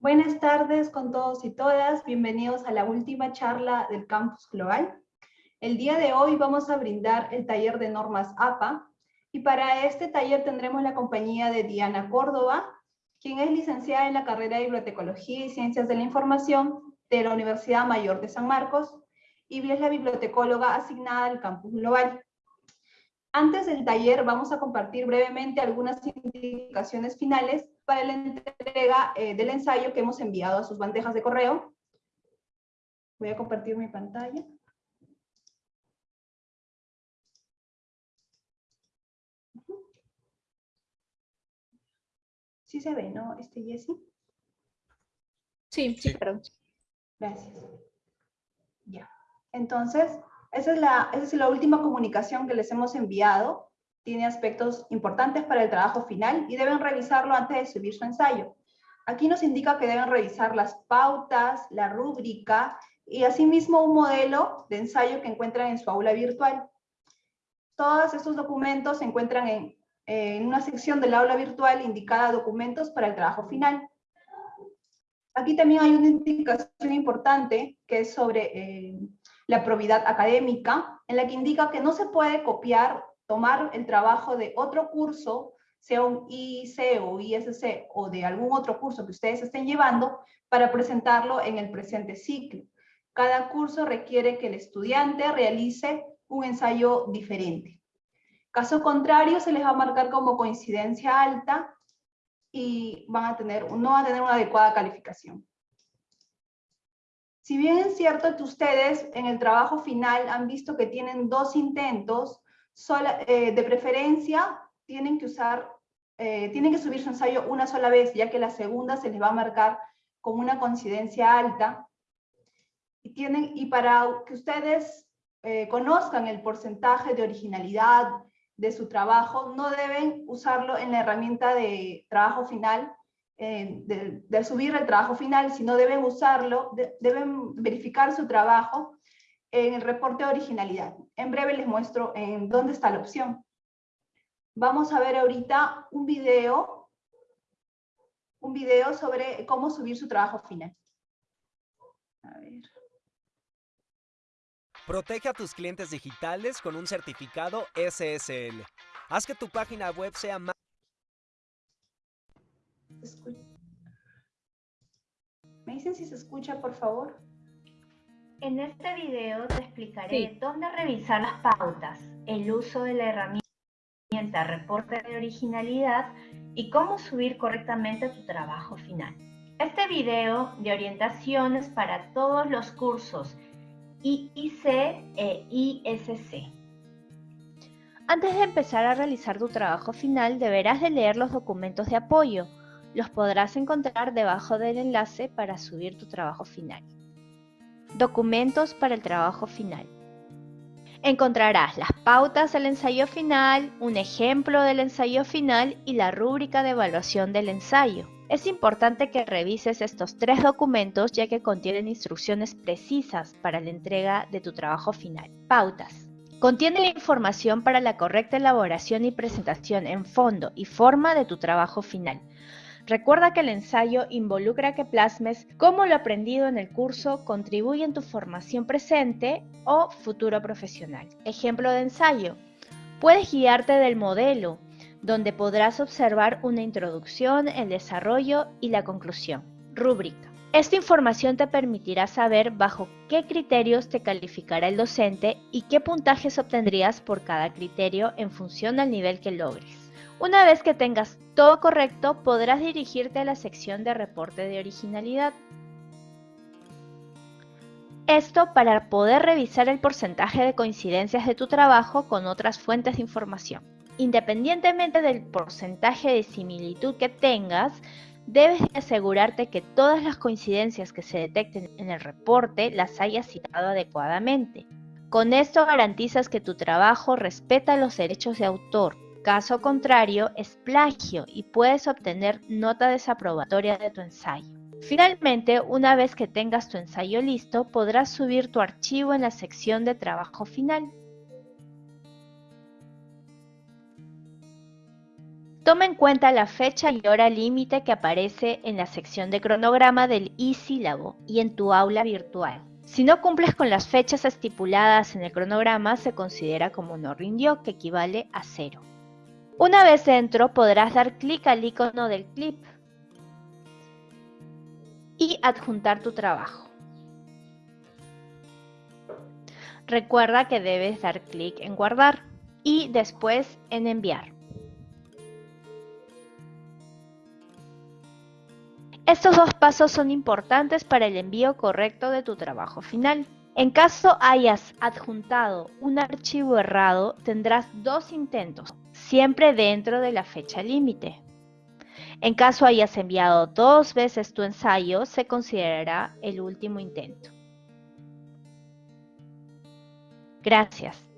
Buenas tardes con todos y todas. Bienvenidos a la última charla del Campus Global. El día de hoy vamos a brindar el taller de normas APA y para este taller tendremos la compañía de Diana Córdoba, quien es licenciada en la carrera de Bibliotecología y Ciencias de la Información de la Universidad Mayor de San Marcos y es la bibliotecóloga asignada al Campus Global. Antes del taller vamos a compartir brevemente algunas indicaciones finales para la entrega eh, del ensayo que hemos enviado a sus bandejas de correo. Voy a compartir mi pantalla. Sí se ve, ¿no, este Jessy? Sí, sí, perdón. Gracias. Ya. Entonces, esa es, la, esa es la última comunicación que les hemos enviado. Tiene aspectos importantes para el trabajo final y deben revisarlo antes de subir su ensayo. Aquí nos indica que deben revisar las pautas, la rúbrica y asimismo un modelo de ensayo que encuentran en su aula virtual. Todos estos documentos se encuentran en, una sección del aula virtual indicada documentos para el trabajo final. Aquí también hay una indicación importante que es sobre eh, la probidad académica, en la que indica que no se puede copiar, tomar el trabajo de otro curso, sea un IC o ISC o de algún otro curso que ustedes estén llevando, para presentarlo en el presente ciclo. Cada curso requiere que el estudiante realice un ensayo diferente. Caso contrario, se les va a marcar como coincidencia alta y van a tener, no van a tener una adecuada calificación. Si bien es cierto que ustedes en el trabajo final han visto que tienen dos intentos, eh, de preferencia tienen que usar, eh, tienen que subir su ensayo una sola vez, ya que la segunda se les va a marcar con una coincidencia alta. Y, tienen, y para que ustedes eh, conozcan el porcentaje de originalidad de su trabajo, no deben usarlo en la herramienta de trabajo final, de, subir el trabajo final, sino deben usarlo, deben verificar su trabajo en el reporte de originalidad. En breve les muestro en dónde está la opción. Vamos a ver ahorita un video, un video sobre cómo subir su trabajo final. A ver. Protege a tus clientes digitales con un certificado SSL. Haz que tu página web sea más ¿Me dicen si se escucha, por favor? En este video te explicaré dónde revisar las pautas, el uso de la herramienta reporte de originalidad y cómo subir correctamente tu trabajo final. Este video de orientación es para todos los cursos IIC e ISC. Antes de empezar a realizar tu trabajo final, deberás de leer los documentos de apoyo, los podrás encontrar debajo del enlace para subir tu trabajo final. Documentos para el trabajo final. Encontrarás las pautas del ensayo final, un ejemplo del ensayo final y la rúbrica de evaluación del ensayo. Es importante que revises estos tres documentos ya que contienen instrucciones precisas para la entrega de tu trabajo final. Pautas. Contiene la información para la correcta elaboración y presentación en fondo y forma de tu trabajo final. Recuerda que el ensayo involucra que plasmes cómo lo aprendido en el curso contribuye en tu formación presente o futuro profesional. Ejemplo de ensayo. Puedes guiarte del modelo, donde podrás observar una introducción, el desarrollo y la conclusión. Rúbrica. Esta información te permitirá saber bajo qué criterios te calificará el docente y qué puntajes obtendrías por cada criterio en función al nivel que logres. Una vez que tengas todo correcto, podrás dirigirte a la sección de reporte de originalidad. Esto para poder revisar el porcentaje de coincidencias de tu trabajo con otras fuentes de información. Independientemente del porcentaje de similitud que tengas, debes asegurarte que todas las coincidencias que se detecten en el reporte las hayas citado adecuadamente. Con esto garantizas que tu trabajo respeta los derechos de autor, Caso contrario, es plagio y puedes obtener nota desaprobatoria de tu ensayo. Finalmente, una vez que tengas tu ensayo listo, podrás subir tu archivo en la sección de trabajo final. Toma en cuenta la fecha y hora límite que aparece en la sección de cronograma del e-sílabo y en tu aula virtual. Si no cumples con las fechas estipuladas en el cronograma, se considera como no rindió, que equivale a cero. Una vez dentro, podrás dar clic al icono del clip y adjuntar tu trabajo. Recuerda que debes dar clic en guardar y después en enviar. Estos dos pasos son importantes para el envío correcto de tu trabajo final. En caso hayas adjuntado un archivo errado, tendrás dos intentos, siempre dentro de la fecha límite. En caso hayas enviado dos veces tu ensayo, se considerará el último intento. Gracias.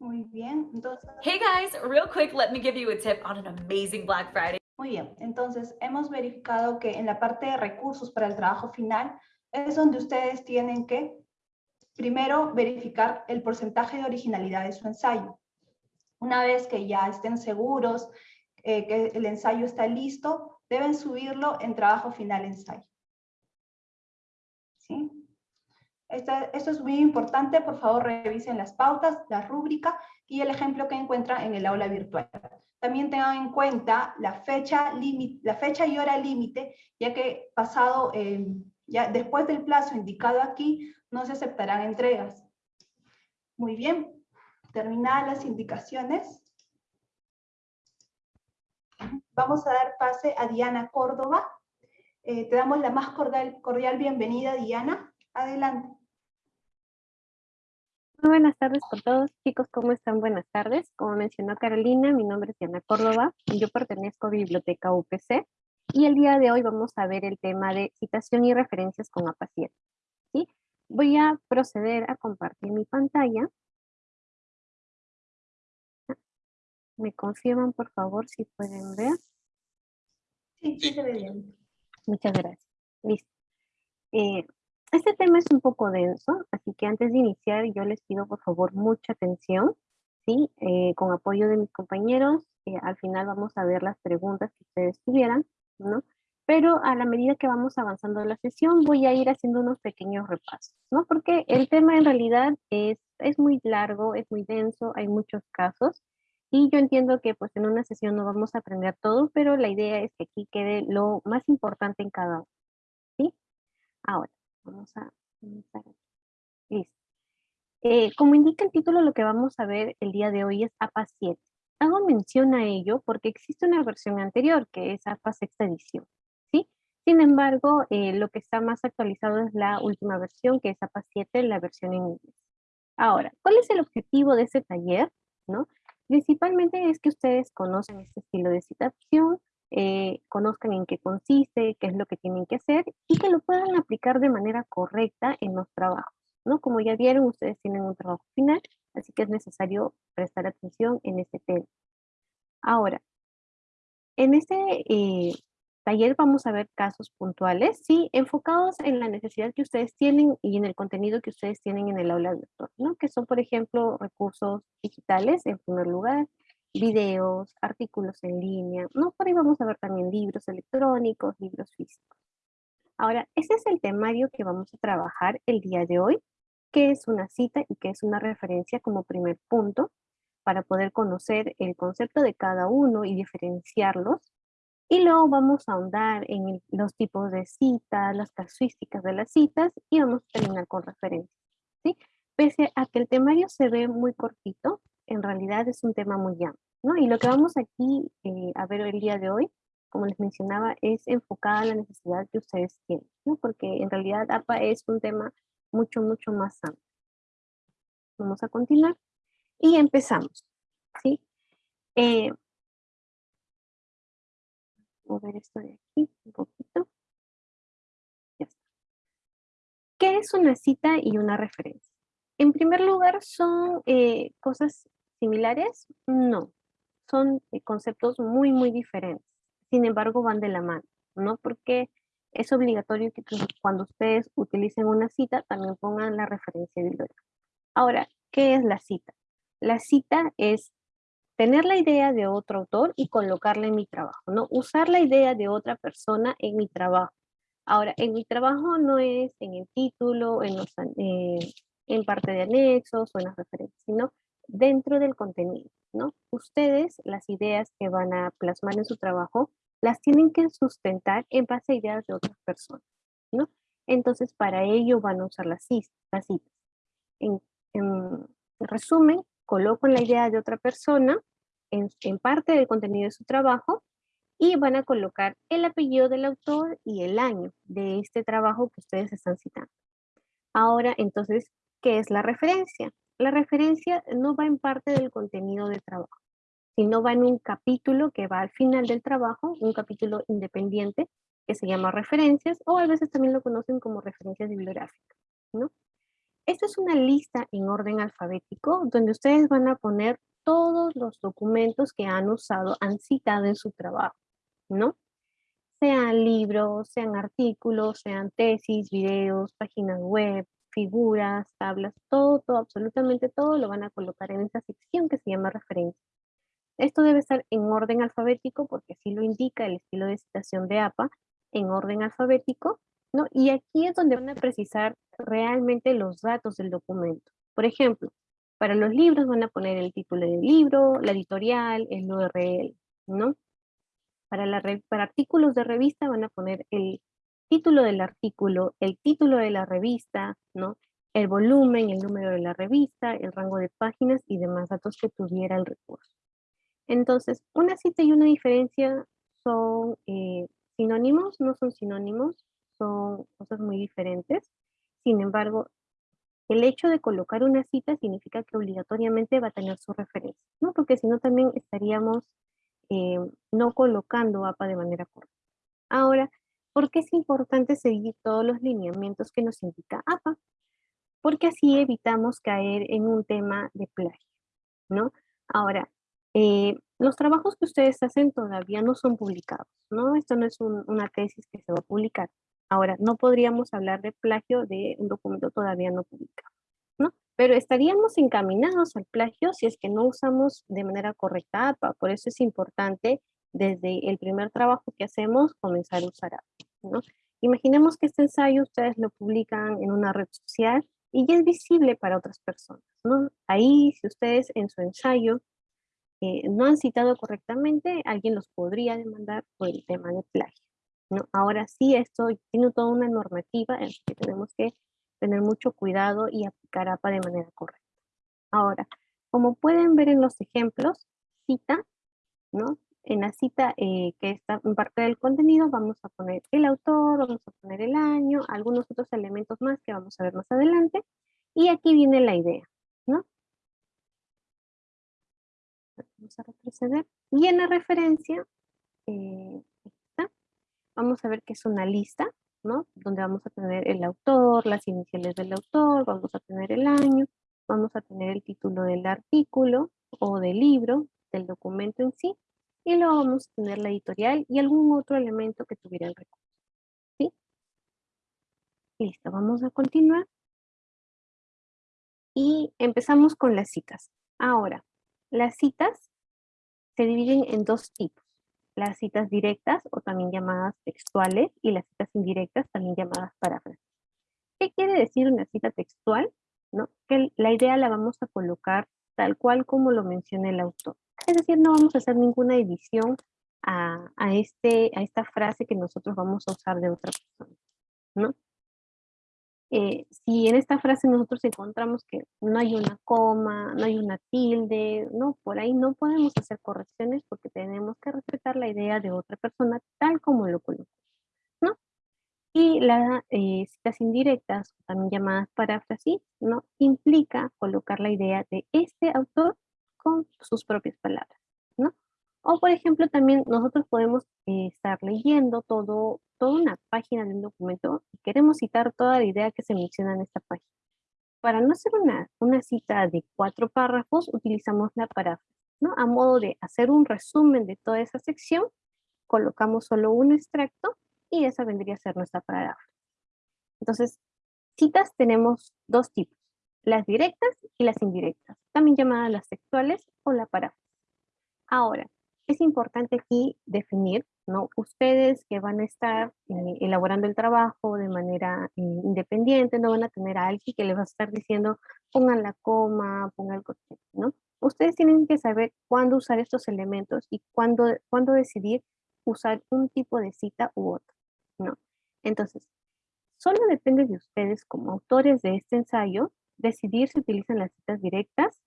Muy bien, entonces... Hey guys, real quick, let me give you a tip on an amazing Black Friday. Muy bien, entonces hemos verificado que en la parte de recursos para el trabajo final es donde ustedes tienen que primero verificar el porcentaje de originalidad de su ensayo. Una vez que ya estén seguros eh, que el ensayo está listo, deben subirlo en trabajo final ensayo. ¿Sí? esto es muy importante, por favor revisen las pautas, la rúbrica y el ejemplo que encuentran en el aula virtual. También tengan en cuenta la fecha, la fecha y hora límite, ya que pasado, eh, ya después del plazo indicado aquí, no se aceptarán entregas. Muy bien, terminadas las indicaciones. Vamos a dar pase a Diana Córdoba. Eh, te damos la más cordial, cordial bienvenida, Diana. Adelante. Buenas tardes por todos. Chicos, ¿cómo están? Buenas tardes. Como mencionó Carolina, mi nombre es Diana Córdoba y yo pertenezco a Biblioteca UPC. Y el día de hoy vamos a ver el tema de citación y referencias con APA 7. ¿sí? Voy a proceder a compartir mi pantalla. ¿Me confirman, por favor, si pueden ver? Sí, sí se ve bien. Muchas gracias. Listo. Eh, este tema es un poco denso, así que antes de iniciar yo les pido por favor mucha atención, ¿sí? Eh, con apoyo de mis compañeros, eh, al final vamos a ver las preguntas que ustedes tuvieran, ¿no? Pero a la medida que vamos avanzando la sesión voy a ir haciendo unos pequeños repasos, ¿no? Porque el tema en realidad es, es muy largo, es muy denso, hay muchos casos, y yo entiendo que pues en una sesión no vamos a aprender todo, pero la idea es que aquí quede lo más importante en cada uno, ¿sí? Ahora, Vamos a comenzar Listo. Eh, como indica el título, lo que vamos a ver el día de hoy es APA 7. Hago mención a ello porque existe una versión anterior, que es APA sexta edición. ¿sí? Sin embargo, eh, lo que está más actualizado es la última versión, que es APA 7, la versión en inglés. Ahora, ¿cuál es el objetivo de este taller? ¿No? Principalmente es que ustedes conocen este estilo de citación, eh, conozcan en qué consiste, qué es lo que tienen que hacer y que lo puedan aplicar de manera correcta en los trabajos. ¿no? Como ya vieron, ustedes tienen un trabajo final, así que es necesario prestar atención en este tema. Ahora, en este eh, taller vamos a ver casos puntuales, sí, enfocados en la necesidad que ustedes tienen y en el contenido que ustedes tienen en el aula virtual, ¿no? Que son, por ejemplo, recursos digitales en primer lugar, videos, artículos en línea, ¿no? Por ahí vamos a ver también libros electrónicos, libros físicos. Ahora, ese es el temario que vamos a trabajar el día de hoy, que es una cita y que es una referencia como primer punto para poder conocer el concepto de cada uno y diferenciarlos. Y luego vamos a ahondar en los tipos de citas, las casuísticas de las citas y vamos a terminar con referencias. ¿sí? Pese a que el temario se ve muy cortito, en realidad es un tema muy amplio. ¿no? Y lo que vamos aquí eh, a ver el día de hoy, como les mencionaba, es enfocada a la necesidad que ustedes tienen, ¿no? porque en realidad APA es un tema mucho, mucho más amplio. Vamos a continuar y empezamos. ¿sí? Eh, mover esto de aquí un poquito. Ya está. ¿Qué es una cita y una referencia? En primer lugar, ¿son eh, cosas similares? No, son eh, conceptos muy, muy diferentes. Sin embargo, van de la mano, ¿no? Porque es obligatorio que cuando ustedes utilicen una cita, también pongan la referencia bibliográfica. Ahora, ¿qué es la cita? La cita es tener la idea de otro autor y colocarla en mi trabajo, ¿no? Usar la idea de otra persona en mi trabajo. Ahora, en mi trabajo no es en el título, en, eh, en parte de anexos o en las referencias, sino dentro del contenido, ¿no? Ustedes, las ideas que van a plasmar en su trabajo, las tienen que sustentar en base a ideas de otras personas, ¿no? Entonces, para ello van a usar las citas. En, resumen, colocan la idea de otra persona en, en parte del contenido de su trabajo y van a colocar el apellido del autor y el año de este trabajo que ustedes están citando. Ahora, entonces, ¿qué es la referencia? La referencia no va en parte del contenido de trabajo, sino va en un capítulo que va al final del trabajo, un capítulo independiente que se llama referencias, o a veces también lo conocen como referencias bibliográficas, ¿no? Esta es una lista en orden alfabético donde ustedes van a poner todos los documentos que han usado, han citado en su trabajo, ¿no? Sean libros, sean artículos, sean tesis, videos, páginas web, figuras, tablas, todo, todo, absolutamente todo lo van a colocar en esta sección que se llama referencia. Esto debe estar en orden alfabético porque así lo indica el estilo de citación de APA, en orden alfabético, ¿no? Y aquí es donde van a precisar realmente los datos del documento. Por ejemplo, para los libros van a poner el título del libro, la editorial, el URL, ¿no? Para, la, para artículos de revista van a poner el título del artículo, el título de la revista, ¿no? el volumen, el número de la revista, el rango de páginas y demás datos que tuviera el recurso. Entonces, una cita y una diferencia son eh, sinónimos, no son sinónimos, son cosas muy diferentes. Sin embargo, el hecho de colocar una cita significa que obligatoriamente va a tener su referencia, ¿no? Porque si no también estaríamos eh, no colocando APA de manera correcta. Ahora, ¿por qué es importante seguir todos los lineamientos que nos indica APA? Porque así evitamos caer en un tema de plagio, ¿no? Ahora, eh, los trabajos que ustedes hacen todavía no son publicados, ¿no? Esto no es una tesis que se va a publicar. Ahora, no podríamos hablar de plagio de un documento todavía no publicado, ¿no? Pero estaríamos encaminados al plagio si es que no usamos de manera correcta APA. Por eso es importante desde el primer trabajo que hacemos comenzar a usar APA, ¿no? Imaginemos que este ensayo ustedes lo publican en una red social y ya es visible para otras personas, ¿no? Ahí, si ustedes en su ensayo eh, no han citado correctamente, alguien los podría demandar por el tema de plagio. Ahora sí, esto tiene toda una normativa en que tenemos que tener mucho cuidado y aplicar APA de manera correcta. Ahora, como pueden ver en los ejemplos, cita, ¿no? En la cita eh, que está en parte del contenido vamos a poner el autor, vamos a poner el año, algunos otros elementos más que vamos a ver más adelante. Y aquí viene la idea, ¿no? A retroceder. Y en la referencia, eh, vamos a ver que es una lista, ¿no? Donde vamos a tener el autor, las iniciales del autor, vamos a tener el año, vamos a tener el título del artículo o del libro, del documento en sí, y luego vamos a tener la editorial y algún otro elemento que tuviera el recurso. Listo, vamos a continuar. Y empezamos con las citas. Ahora, las citas se dividen en dos tipos las citas directas o también llamadas textuales y las citas indirectas también llamadas paráfrasis. ¿Qué quiere decir una cita textual? ¿No? Que la idea la vamos a colocar tal cual como lo menciona el autor. Es decir, no vamos a hacer ninguna edición a, a, este, a esta frase que nosotros vamos a usar de otra persona. ¿no? Eh, si en esta frase nosotros encontramos que no hay una coma, no hay una tilde, no, por ahí no podemos hacer correcciones porque tenemos que respetar la idea de otra persona tal como lo colocó, ¿no? Y las eh, citas indirectas, también llamadas paráfrasis, ¿no? Implica colocar la idea de este autor con sus propias palabras, ¿no? O por ejemplo, también nosotros podemos eh, estar leyendo todo, toda una página de un documento y queremos citar toda la idea que se menciona en esta página. Para no hacer una, una cita de cuatro párrafos, utilizamos la paráfrasis, ¿no? A modo de hacer un resumen de toda esa sección, colocamos solo un extracto y esa vendría a ser nuestra paráfrasis. Entonces, citas tenemos dos tipos. las directas y las indirectas, también llamadas las textuales o la paráfrasis. Ahora, es importante aquí definir, ¿no? Ustedes que van a estar eh, elaborando el trabajo de manera eh, independiente, no van a tener a alguien que les va a estar diciendo, pongan la coma, pongan el corte, ¿no? Ustedes tienen que saber cuándo usar estos elementos y cuándo, cuándo decidir usar un tipo de cita u otro, ¿no? Entonces, solo depende de ustedes como autores de este ensayo decidir si utilizan las citas directas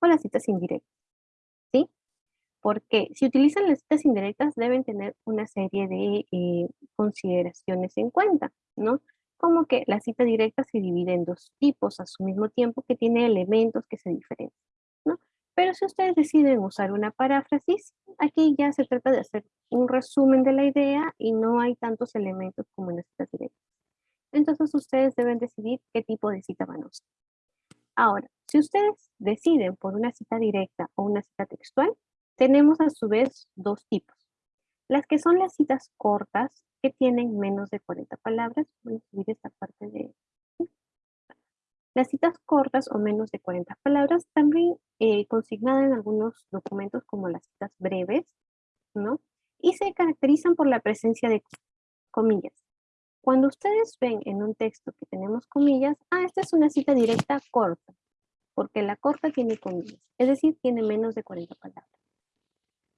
o las citas indirectas. Porque si utilizan las citas indirectas deben tener una serie de eh, consideraciones en cuenta, ¿no? Como que la cita directa se divide en dos tipos a su mismo tiempo que tiene elementos que se diferencian, ¿no? Pero si ustedes deciden usar una paráfrasis, aquí ya se trata de hacer un resumen de la idea y no hay tantos elementos como en las citas directas. Entonces ustedes deben decidir qué tipo de cita van a usar. Ahora, si ustedes deciden por una cita directa o una cita textual, tenemos a su vez dos tipos. Las que son las citas cortas, que tienen menos de 40 palabras. Voy a subir esta parte de... Las citas cortas o menos de 40 palabras, también eh, consignadas en algunos documentos como las citas breves, ¿no? Y se caracterizan por la presencia de comillas. Cuando ustedes ven en un texto que tenemos comillas, ah, esta es una cita directa corta, porque la corta tiene comillas, es decir, tiene menos de 40 palabras.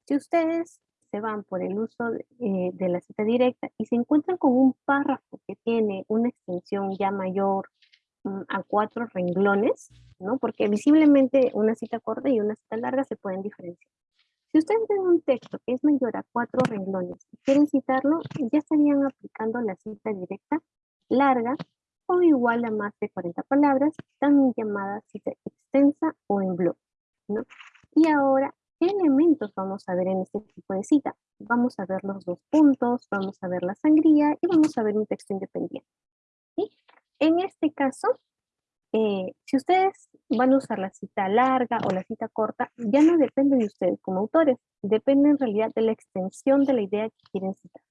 Si ustedes se van por el uso de, eh, de la cita directa y se encuentran con un párrafo que tiene una extensión ya mayor mm, a cuatro renglones, ¿no? Porque visiblemente una cita corta y una cita larga se pueden diferenciar. Si ustedes ven un texto que es mayor a cuatro renglones y quieren citarlo, ya estarían aplicando la cita directa larga o igual a más de 40 palabras, también llamada cita extensa o en bloque. ¿no? Y ahora, ¿qué elementos vamos a ver en este tipo de cita? Vamos a ver los dos puntos, vamos a ver la sangría y vamos a ver un texto independiente. ¿sí? En este caso, eh, si ustedes van a usar la cita larga o la cita corta, ya no depende de ustedes como autores, depende en realidad de la extensión de la idea que quieren citar,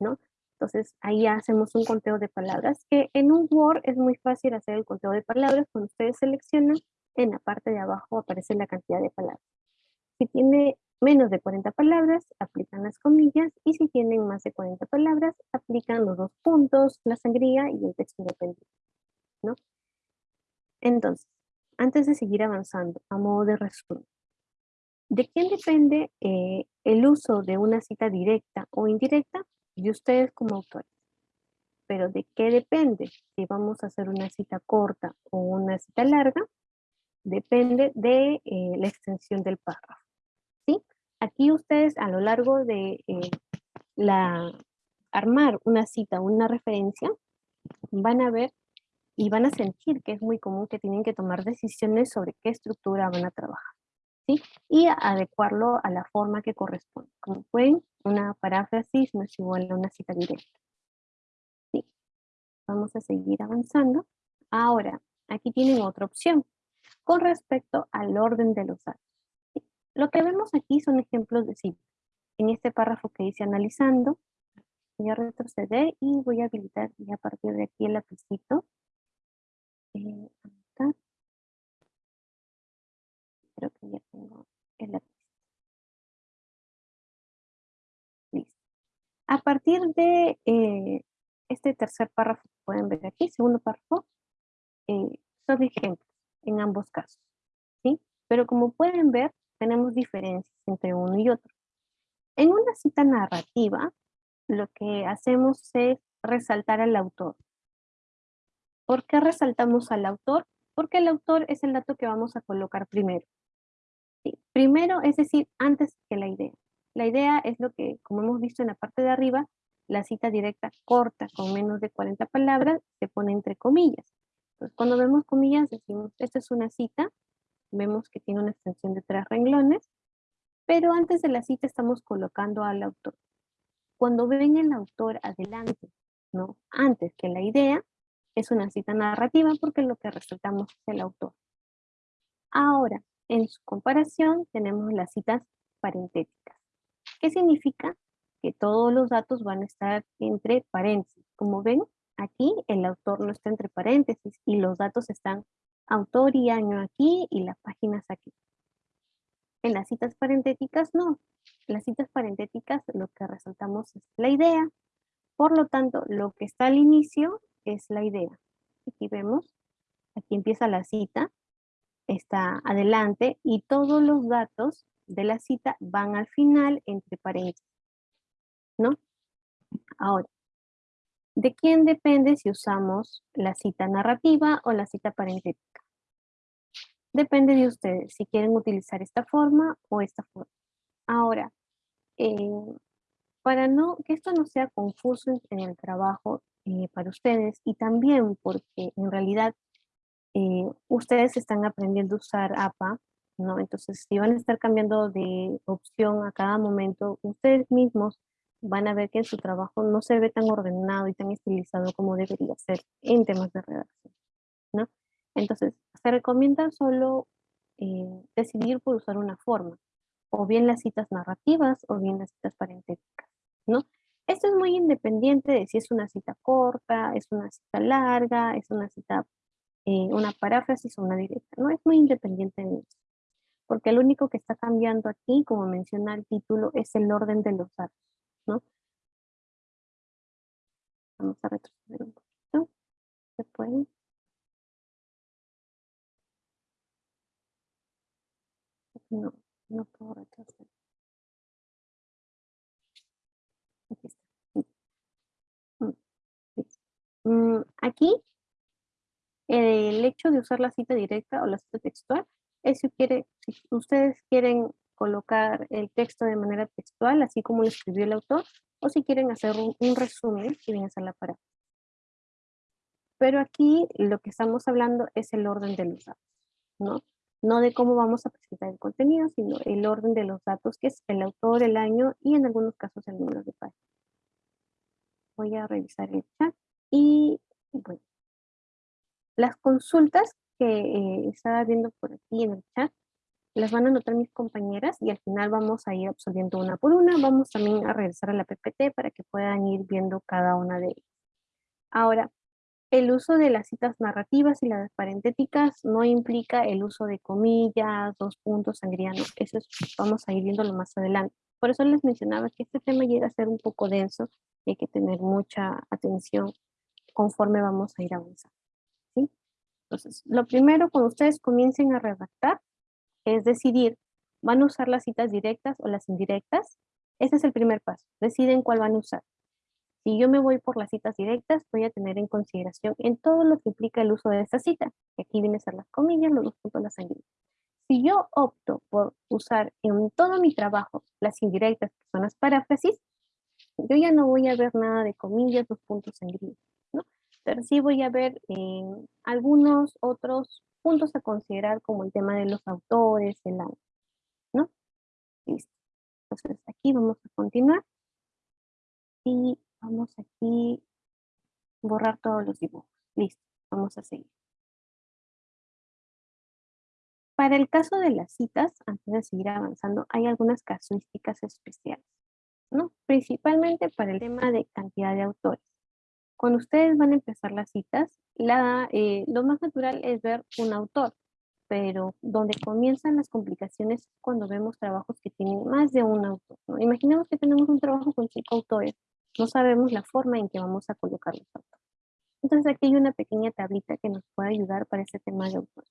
¿no? Entonces ahí hacemos un conteo de palabras, que en un Word es muy fácil hacer el conteo de palabras, cuando ustedes seleccionan, en la parte de abajo aparece la cantidad de palabras. Si tiene menos de 40 palabras, aplican las comillas, y si tienen más de 40 palabras, aplican los dos puntos, la sangría y el texto independiente. Entonces, antes de seguir avanzando, a modo de resumen, ¿de quién depende eh, el uso de una cita directa o indirecta? De ustedes como autores. Pero ¿de qué depende? Si vamos a hacer una cita corta o una cita larga, depende de eh, la extensión del párrafo. ¿Sí? Aquí ustedes a lo largo de eh, la, armar una cita una referencia, van a ver y van a sentir que es muy común que tienen que tomar decisiones sobre qué estructura van a trabajar. ¿sí? Y adecuarlo a la forma que corresponde. Como pueden, una paráfrasis no es igual a una cita directa. ¿sí? Vamos a seguir avanzando. Ahora, aquí tienen otra opción con respecto al orden de los datos. Lo que vemos aquí son ejemplos de cita. En este párrafo que dice analizando, voy a retroceder y voy a habilitar ya a partir de aquí el lapicito eh, Creo que ya tengo el lápiz. Listo. A partir de eh, este tercer párrafo que pueden ver aquí, segundo párrafo, eh, son ejemplos en ambos casos. ¿sí? Pero como pueden ver, tenemos diferencias entre uno y otro. En una cita narrativa, lo que hacemos es resaltar al autor. ¿Por qué resaltamos al autor? Porque el autor es el dato que vamos a colocar primero. Primero, es decir, antes que la idea. La idea es lo que, como hemos visto en la parte de arriba, la cita directa corta con menos de 40 palabras se pone entre comillas. Entonces, cuando vemos comillas decimos, esta es una cita, vemos que tiene una extensión de tres renglones, pero antes de la cita estamos colocando al autor. Cuando ven el autor adelante, ¿no? antes que la idea, es una cita narrativa porque lo que resaltamos es el autor. Ahora, en su comparación tenemos las citas parentéticas. ¿Qué significa? Que todos los datos van a estar entre paréntesis. Como ven, aquí el autor no está entre paréntesis y los datos están Autor y año aquí y las páginas aquí. En las citas parentéticas no. Las citas parentéticas lo que resaltamos es la idea. Por lo tanto, lo que está al inicio es la idea. Aquí vemos, aquí empieza la cita, está adelante y todos los datos de la cita van al final entre paréntesis. ¿No? Ahora, ¿de quién depende si usamos la cita narrativa o la cita parentética? Depende de ustedes, si quieren utilizar esta forma o esta forma. Ahora, eh, para no, que esto no sea confuso en, el trabajo eh, para ustedes y también porque en realidad eh, ustedes están aprendiendo a usar APA, ¿no? Entonces, si van a estar cambiando de opción a cada momento, ustedes mismos van a ver que su trabajo no se ve tan ordenado y tan estilizado como debería ser en temas de redacción, ¿no? Entonces, se recomienda solo eh, decidir por usar una forma, o bien las citas narrativas o bien las citas parentéticas, ¿no? Esto es muy independiente de si es una cita corta, es una cita larga, es una cita, eh, una paráfrasis o una directa, ¿no? Es muy independiente de eso. Porque lo único que está cambiando aquí, como menciona el título, es el orden de los datos. Vamos a retroceder un poquito. ¿Se puede? No, no puedo retroceder. Aquí está. Mm, mm, aquí, el hecho de usar la cita directa o la cita textual es si, ustedes quieren colocar el texto de manera textual, así como lo escribió el autor, o si quieren hacer un, resumen, si viene a la palabra. Pero aquí lo que estamos hablando es el orden de los datos, ¿no? No de cómo vamos a presentar el contenido, sino el orden de los datos, que es el autor, el año y en algunos casos el número de página. Voy a revisar el chat y bueno. Las consultas que eh, estaba viendo por aquí en el chat las van a anotar mis compañeras y al final vamos a ir absolviendo una por una. Vamos también a regresar a la PPT para que puedan ir viendo cada una de ellas. Ahora, el uso de las citas narrativas y las parentéticas no implica el uso de comillas, dos puntos, sangriano. Eso vamos a ir viéndolo más adelante. Por eso les mencionaba que este tema llega a ser un poco denso y hay que tener mucha atención conforme vamos a ir avanzando. Entonces, lo primero, cuando ustedes comiencen a redactar, es decidir, ¿van a usar las citas directas o las indirectas? Ese es el primer paso, deciden cuál van a usar. Si yo me voy por las citas directas, voy a tener en consideración en todo lo que implica el uso de esta cita, que aquí vienen a ser las comillas, los dos puntos, las sanguíneas. Si yo opto por usar en todo mi trabajo las indirectas, que son las paráfrasis, yo ya no voy a ver nada de comillas, los puntos sanguíneos, ¿no? Pero sí voy a ver en algunos otros puntos a considerar como el tema de los autores, el año, ¿no? Listo. Entonces aquí vamos a continuar y vamos aquí borrar todos los dibujos. Listo, vamos a seguir. Para el caso de las citas, antes de seguir avanzando, hay algunas casuísticas especiales, ¿no? Principalmente para el tema de cantidad de autores. Cuando ustedes van a empezar las citas, la, eh, lo más natural es ver un autor, pero donde comienzan las complicaciones es cuando vemos trabajos que tienen más de un autor. Imaginemos que tenemos un trabajo con cinco autores, no sabemos la forma en que vamos a colocar los autores. Entonces aquí hay una pequeña tablita que nos puede ayudar para este tema de autores.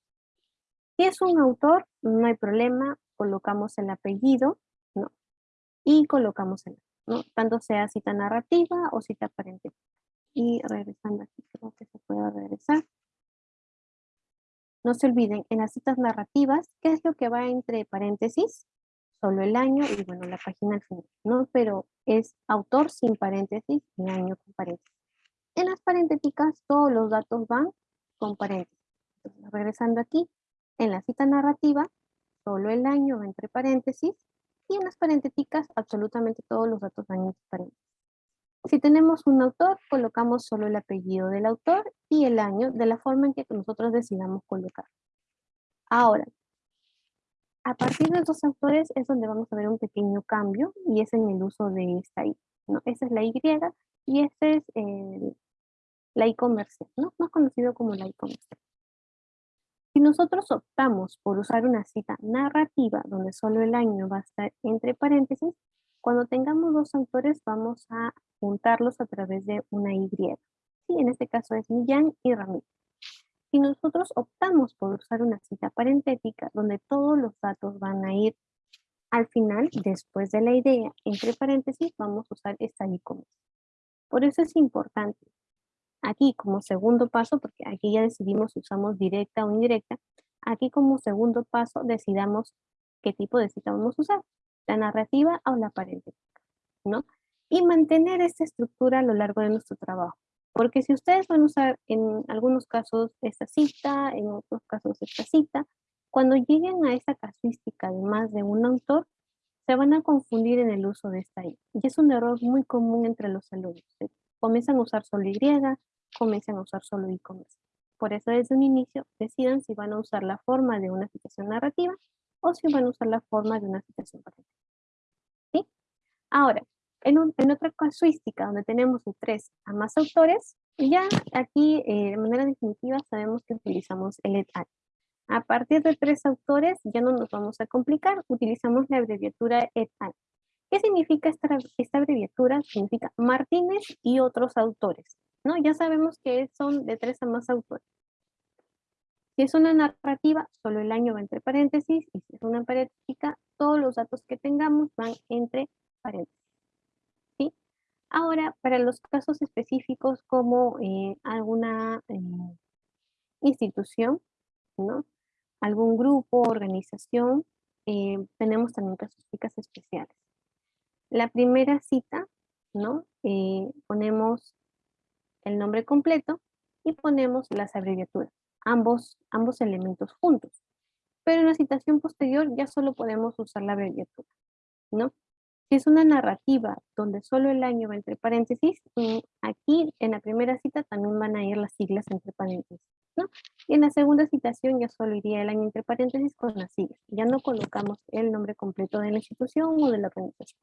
Si es un autor, no hay problema, colocamos el apellido, ¿no? Y colocamos el, ¿no? Tanto sea cita narrativa o cita aparente y regresando aquí, creo que se puede regresar. No se olviden, en las citas narrativas, ¿qué es lo que va entre paréntesis? Solo el año y bueno, la página al final, ¿no? Pero es autor sin paréntesis y año con paréntesis. En las paréntesis todos los datos van con paréntesis. Regresando aquí, en la cita narrativa, solo el año entre paréntesis y en las paréntesis absolutamente todos los datos van entre paréntesis. Si tenemos un autor, colocamos solo el apellido del autor y el año de la forma en que nosotros decidamos colocar. Ahora, a partir de estos autores es donde vamos a ver un pequeño cambio y es en el uso de esta I. ¿no? Esa es la Y y este es el, la I comercial, ¿no? más conocido como la I comercial. Si nosotros optamos por usar una cita narrativa donde solo el año va a estar entre paréntesis, cuando tengamos dos autores vamos a juntarlos a través de una Y. Sí, en este caso es Millán y Ramírez. Si nosotros optamos por usar una cita parentética donde todos los datos van a ir al final, después de la idea, entre paréntesis, vamos a usar esta I Por eso es importante, aquí como segundo paso, porque aquí ya decidimos si usamos directa o indirecta, aquí como segundo paso decidamos qué tipo de cita vamos a usar, la narrativa o la parentética, ¿no? Y mantener esta estructura a lo largo de nuestro trabajo. Porque si ustedes van a usar en algunos casos esta cita, en otros casos esta cita, cuando lleguen a esta casuística de más de un autor, se van a confundir en el uso de esta I. Y es un error muy común entre los alumnos. Comienzan a usar solo Y, comienzan a usar solo I Por eso desde un inicio decidan si van a usar la forma de una citación narrativa o si van a usar la forma de una citación parental. ¿Sí? Ahora, en, otra casuística donde tenemos tres a más autores, ya aquí eh, de manera definitiva sabemos que utilizamos el et al. A partir de tres autores ya no nos vamos a complicar, utilizamos la abreviatura et al. ¿Qué significa esta, abreviatura? Significa Martínez y otros autores. ¿no? Ya sabemos que son de tres a más autores. Si es una narrativa, solo el año va entre paréntesis, y si es una parentética, todos los datos que tengamos van entre paréntesis. Ahora, para los casos específicos como eh, alguna eh, institución, ¿no? algún grupo, organización, eh, tenemos también casuísticas especiales. La primera cita, ¿no? ponemos el nombre completo y ponemos las abreviaturas ambos, ambos elementos juntos. Pero en la citación posterior ya solo podemos usar la abreviatura, ¿no? Si es una narrativa donde solo el año va entre paréntesis, mm, aquí en la primera cita también van a ir las siglas entre paréntesis, ¿no? Y en la segunda citación ya solo iría el año entre paréntesis con las siglas. Ya no colocamos el nombre completo de la institución o de la organización.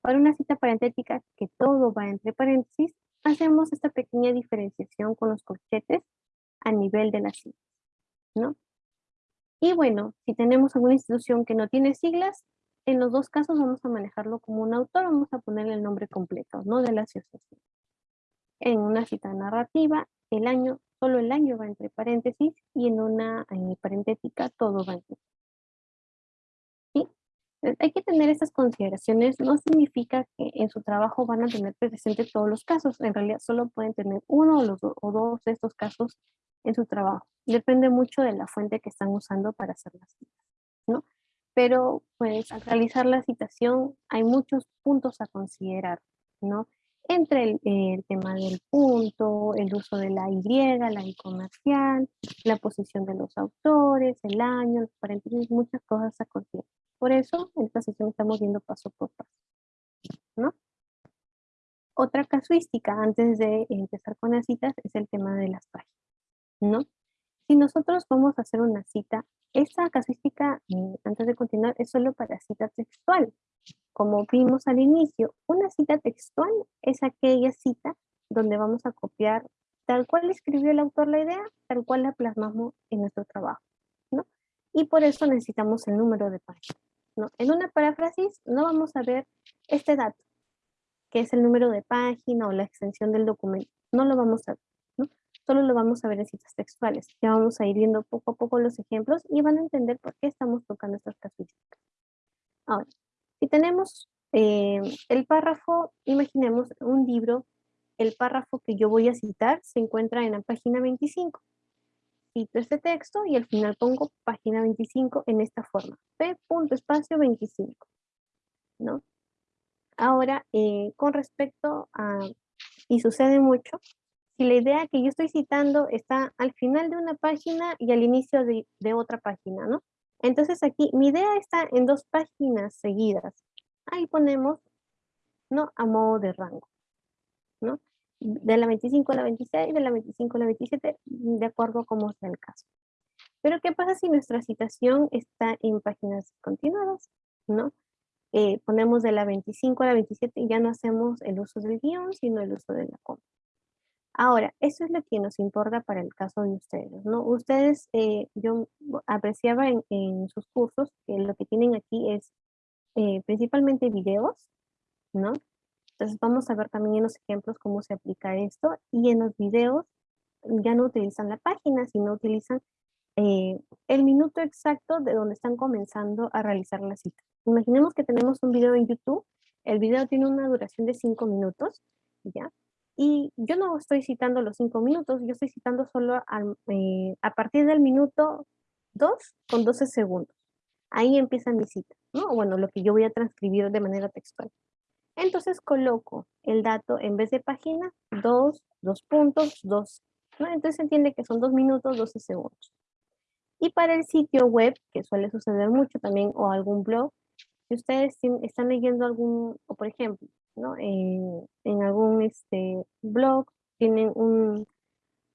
Para una cita parentética que todo va entre paréntesis, hacemos esta pequeña diferenciación con los corchetes a nivel de las siglas, ¿no? Y bueno, si tenemos alguna institución que no tiene siglas, en los dos casos vamos a manejarlo como un autor, vamos a ponerle el nombre completo, ¿no? De la asociación. En una cita narrativa, el año, solo el año va entre paréntesis y en una parentética todo va entre ¿Sí? Hay que tener estas consideraciones, no significa que en su trabajo van a tener presente todos los casos, en realidad solo pueden tener uno o, los o dos de estos casos en su trabajo. Depende mucho de la fuente que están usando para hacer las citas, ¿no? Pero pues al realizar la citación hay muchos puntos a considerar, ¿no? Entre el, tema del punto, el uso de la Y, la I comercial, la posición de los autores, el año, los paréntesis, muchas cosas a considerar. Por eso en esta sesión estamos viendo paso por paso, ¿no? Otra casuística antes de empezar con las citas es el tema de las páginas. ¿no? Si nosotros vamos a hacer una cita, esta casuística, eh, antes de continuar, es solo para cita textual. Como vimos al inicio, una cita textual es aquella cita donde vamos a copiar tal cual escribió el autor la idea, tal cual la plasmamos en nuestro trabajo, ¿no? Y por eso necesitamos el número de página, ¿no? En una paráfrasis no vamos a ver este dato, que es el número de página o la extensión del documento, no lo vamos a ver solo lo vamos a ver en citas textuales. Ya vamos a ir viendo poco a poco los ejemplos y van a entender por qué estamos tocando estas casuísticas. Ahora, si tenemos eh, el párrafo, imaginemos un libro, el párrafo que yo voy a citar se encuentra en la página 25. Cito este texto y al final pongo página 25 en esta forma. P. espacio 25. ¿no? Ahora, eh, con respecto a, y sucede mucho, si la idea que yo estoy citando está al final de una página y al inicio de, otra página, ¿no? Entonces aquí mi idea está en dos páginas seguidas. Ahí ponemos, ¿no? A modo de rango, ¿no? De la 25 a la 26, de la 25 a la 27, de acuerdo a cómo sea el caso. Pero ¿qué pasa si nuestra citación está en páginas continuadas, ¿no? Eh, ponemos de la 25 a la 27 y ya no hacemos el uso del guion, sino el uso de la coma. Ahora, eso es lo que nos importa para el caso de ustedes, ¿no? Ustedes, eh, yo apreciaba en, sus cursos que lo que tienen aquí es eh, principalmente videos, ¿no? Entonces vamos a ver también en los ejemplos cómo se aplica esto y en los videos ya no utilizan la página, sino utilizan eh, el minuto exacto de donde están comenzando a realizar la cita. Imaginemos que tenemos un video en YouTube, el video tiene una duración de 5 minutos, ¿ya? Y yo no estoy citando los 5 minutos, yo estoy citando solo eh, a partir del minuto 2 con 12 segundos. Ahí empieza mi cita, ¿no? Bueno, lo que yo voy a transcribir de manera textual. Entonces coloco el dato en vez de página, 2, 2 puntos, 2. ¿no? Entonces se entiende que son 2 minutos, 12 segundos. Y para el sitio web, que suele suceder mucho también, o algún blog, si ustedes están leyendo algún, o por ejemplo, ¿no? en, en algún este, blog, tienen un,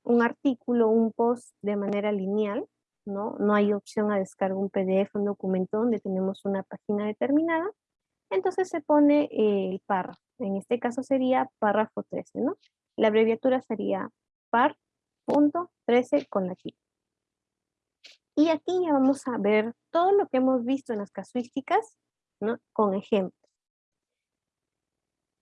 un artículo, un post de manera lineal, ¿no? No hay opción a descargar un PDF, un documento donde tenemos una página determinada. Entonces se pone el párrafo. En este caso sería párrafo 13, ¿no? La abreviatura sería par.13 con la Q. Y aquí ya vamos a ver todo lo que hemos visto en las casuísticas, ¿no? Con ejemplos.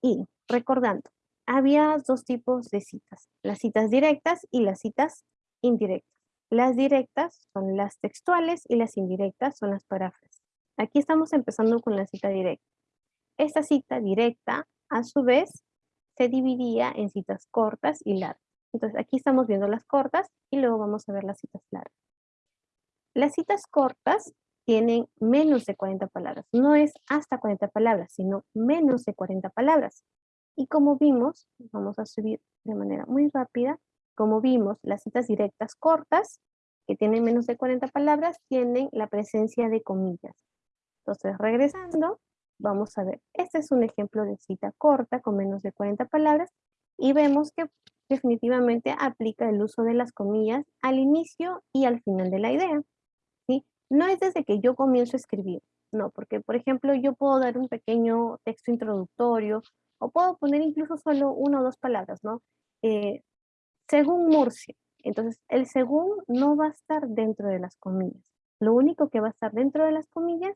Y recordando, había dos tipos de citas, las citas directas y las citas indirectas. Las directas son las textuales y las indirectas son las paráfrasis. Aquí estamos empezando con la cita directa. Esta cita directa, a su vez, se dividía en citas cortas y largas. Entonces aquí estamos viendo las cortas y luego vamos a ver las citas largas. Las citas cortas tienen menos de 40 palabras. No es hasta 40 palabras, sino menos de 40 palabras. Y como vimos, vamos a subir de manera muy rápida, como vimos, las citas directas cortas, que tienen menos de 40 palabras, tienen la presencia de comillas. Entonces, regresando, vamos a ver, este es un ejemplo de cita corta con menos de 40 palabras, y vemos que definitivamente aplica el uso de las comillas al inicio y al final de la idea no es desde que yo comienzo a escribir, no, porque por ejemplo yo puedo dar un pequeño texto introductorio o puedo poner incluso solo una o dos palabras, ¿no? Eh, según Murcia. Entonces, el según no va a estar dentro de las comillas. Lo único que va a estar dentro de las comillas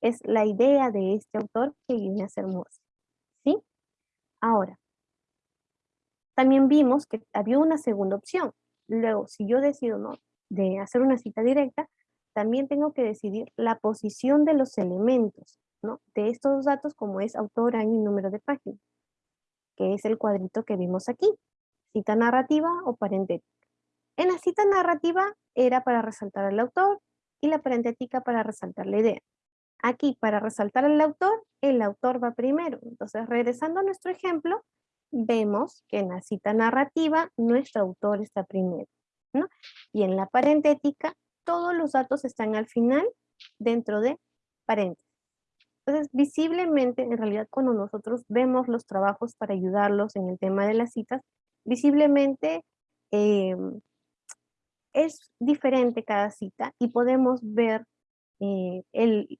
es la idea de este autor que viene a ser Murcia. ¿Sí? Ahora, también vimos que había una segunda opción. Luego, si yo decido no de hacer una cita directa, también tengo que decidir la posición de los elementos, ¿no? De estos datos como es autor, año y número de página, que es el cuadrito que vimos aquí, cita narrativa o parentética. En la cita narrativa era para resaltar al autor y la parentética para resaltar la idea. Aquí, para resaltar al autor, el autor va primero. Entonces, regresando a nuestro ejemplo, vemos que en la cita narrativa nuestro autor está primero. ¿no? Y en la parentética todos los datos están al final dentro de paréntesis. Entonces, visiblemente, en realidad, cuando nosotros vemos los trabajos para ayudarlos en el tema de las citas, visiblemente em, es diferente cada cita y podemos ver eh,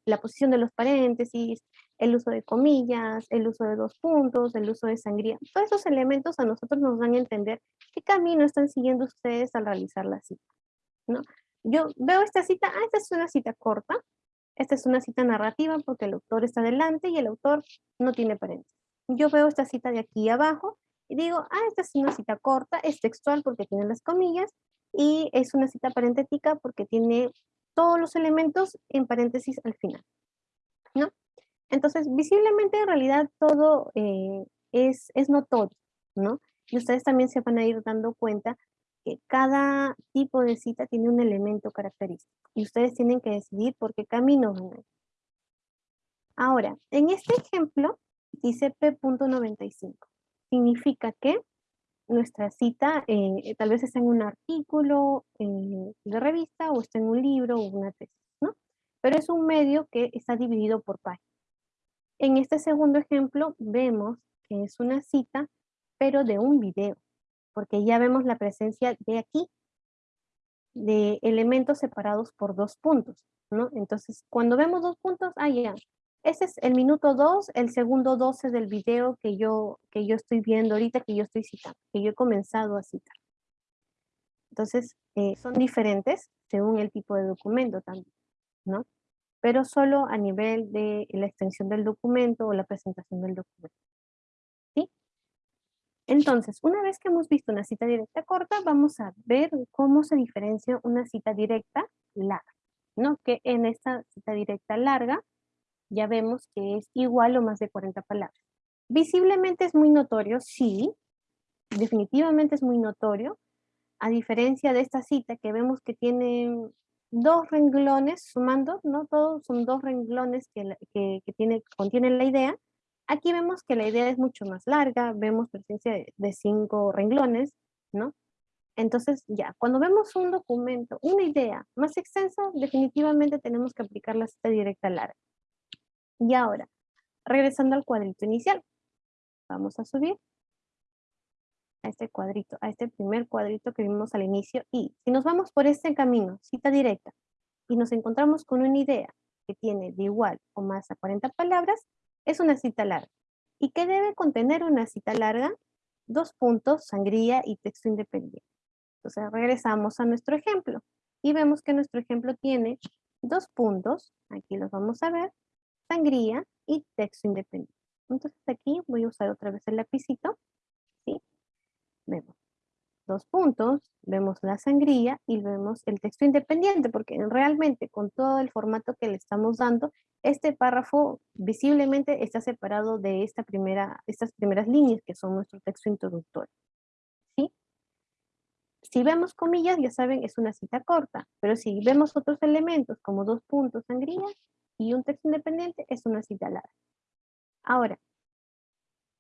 la posición de los paréntesis, el uso de comillas, el uso de dos puntos, el uso de sangría. Todos esos elementos a nosotros nos dan a entender qué camino están siguiendo ustedes al realizar la cita. ¿no? Yo veo esta cita, ah, esta es una cita corta, esta es una cita narrativa porque el autor está delante y el autor no tiene paréntesis. Yo veo esta cita de aquí abajo y digo, ah, esta es una cita corta, es textual porque tiene las comillas y es una cita parentética porque tiene todos los elementos en paréntesis al final. ¿no? Entonces, visiblemente en realidad todo eh, es, es notorio, ¿no? Y ustedes también se van a ir dando cuenta que cada tipo de cita tiene un elemento característico y ustedes tienen que decidir por qué camino van Ahora, en este ejemplo dice P.95. Significa que nuestra cita eh, tal vez está en un artículo eh, de revista o está en un libro o una tesis, ¿no? Pero es un medio que está dividido por páginas. En este segundo ejemplo vemos que es una cita, pero de un video porque ya vemos la presencia de aquí, de elementos separados por dos puntos, ¿no? Entonces, cuando vemos dos puntos, ah, ya, Ese es el minuto 2, el segundo 12 del video que yo, que yo estoy viendo ahorita, que yo estoy citando, que yo he comenzado a citar. Entonces, eh, son diferentes según el tipo de documento también, ¿no? Pero solo a nivel de la extensión del documento o la presentación del documento. Entonces, una vez que hemos visto una cita directa corta, vamos a ver cómo se diferencia una cita directa larga, ¿no? Que en esta cita directa larga ya vemos que es igual o más de 40 palabras. Visiblemente es muy notorio, sí, definitivamente es muy notorio, a diferencia de esta cita que vemos que tiene dos renglones, sumando, ¿no? Todos son dos renglones que, que, tiene, contienen la idea. Aquí vemos que la idea es mucho más larga, vemos presencia de, cinco renglones, ¿no? Entonces, ya, cuando vemos un documento, una idea más extensa, definitivamente tenemos que aplicar la cita directa larga. Y ahora, regresando al cuadrito inicial, vamos a subir a este cuadrito, a este primer cuadrito que vimos al inicio. Y si nos vamos por este camino, cita directa, y nos encontramos con una idea que tiene de igual o más a 40 palabras, es una cita larga. ¿Y qué debe contener una cita larga? Dos puntos, sangría y texto independiente. Entonces regresamos a nuestro ejemplo y vemos que nuestro ejemplo tiene dos puntos, aquí los vamos a ver, sangría y texto independiente. Entonces aquí voy a usar otra vez el lapicito vemos dos puntos, vemos la sangría y vemos el texto independiente, porque realmente con todo el formato que le estamos dando, este párrafo visiblemente está separado de esta primera, estas primeras líneas que son nuestro texto introductorio. ¿Sí? Si vemos comillas, ya saben, es una cita corta, pero si vemos otros elementos como dos puntos, sangría y un texto independiente, es una cita larga. Ahora,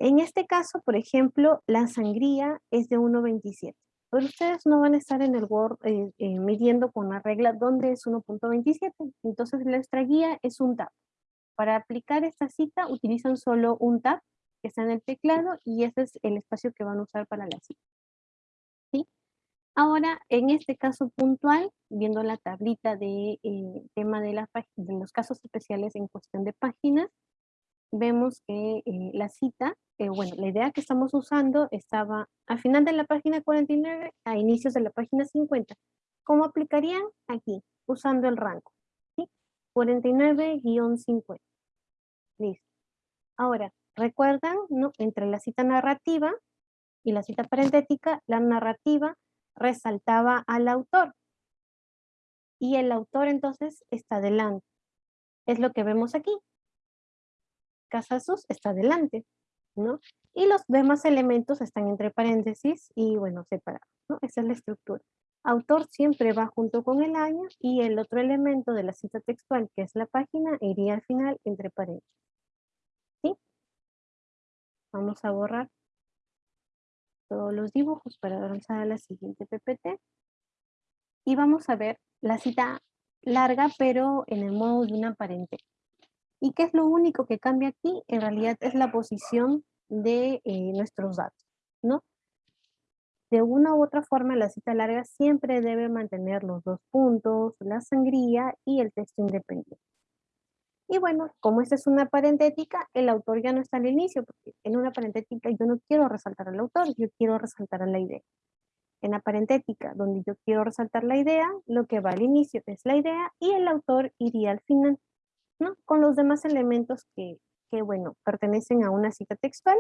en este caso, por ejemplo, la sangría es de 1.27. Pero ustedes no van a estar en el Word eh, eh, midiendo con la regla dónde es 1.27. Entonces nuestra guía es un tab. Para aplicar esta cita utilizan solo un tab que está en el teclado y ese es el espacio que van a usar para la cita. ¿Sí? Ahora, en este caso puntual, viendo la tablita de eh, tema de, los casos especiales en cuestión de páginas, vemos que la cita bueno, la idea que estamos usando estaba al final de la página 49 a inicios de la página 50. ¿Cómo aplicarían? Aquí, usando el rango. ¿sí? 49-50. Listo. Ahora, ¿recuerdan? No? Entre la cita narrativa y la cita parentética, la narrativa resaltaba al autor. Y el autor entonces está delante. Es lo que vemos aquí. Casasus está delante. ¿no? Y los demás elementos están entre paréntesis y, bueno, separados, ¿no? Esa es la estructura. Autor siempre va junto con el año y el otro elemento de la cita textual, que es la página, iría al final entre paréntesis. ¿Sí? Vamos a borrar todos los dibujos para avanzar a la siguiente PPT. Y vamos a ver la cita larga, pero en el modo de una paréntesis. ¿Y qué es lo único que cambia aquí? En realidad es la posición de eh, nuestros datos, ¿no? De una u otra forma, la cita larga siempre debe mantener los dos puntos, la sangría y el texto independiente. Y bueno, como esta es una parentética, el autor ya no está al inicio, porque en una parentética yo no quiero resaltar al autor, yo quiero resaltar a la idea. En la parentética, donde yo quiero resaltar la idea, lo que va al inicio es la idea y el autor iría al final. Con los demás elementos que, bueno, pertenecen a una cita textual,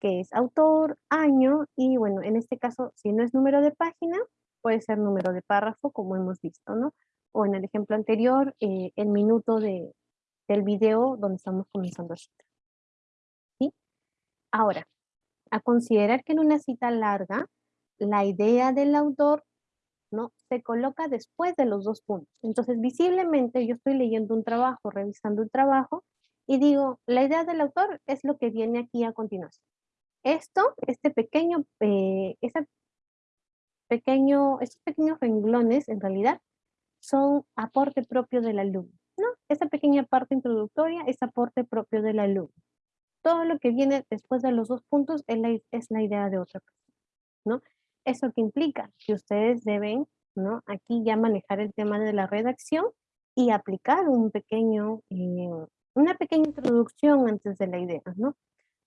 que es autor, año, y bueno, en este caso, si no es número de página, puede ser número de párrafo, como hemos visto, ¿no? O en el ejemplo anterior, eh, el minuto de, del video donde estamos comenzando a citar. ¿Sí? Ahora, a considerar que en una cita larga, la idea del autor ¿no? Se coloca después de los dos puntos. Entonces, visiblemente yo estoy leyendo un trabajo, revisando un trabajo, y digo, la idea del autor es lo que viene aquí a continuación. Esto, este pequeño, eh, pequeño, estos pequeños renglones, en realidad, son aporte propio del alumno, ¿no? Esa pequeña parte introductoria es aporte propio del alumno. Todo lo que viene después de los dos puntos es la, es la idea de otra persona, ¿no? ¿Eso que implica? Que ustedes deben, ¿no? Aquí ya manejar el tema de la redacción y aplicar un pequeño, eh, una pequeña introducción antes de la idea, ¿no?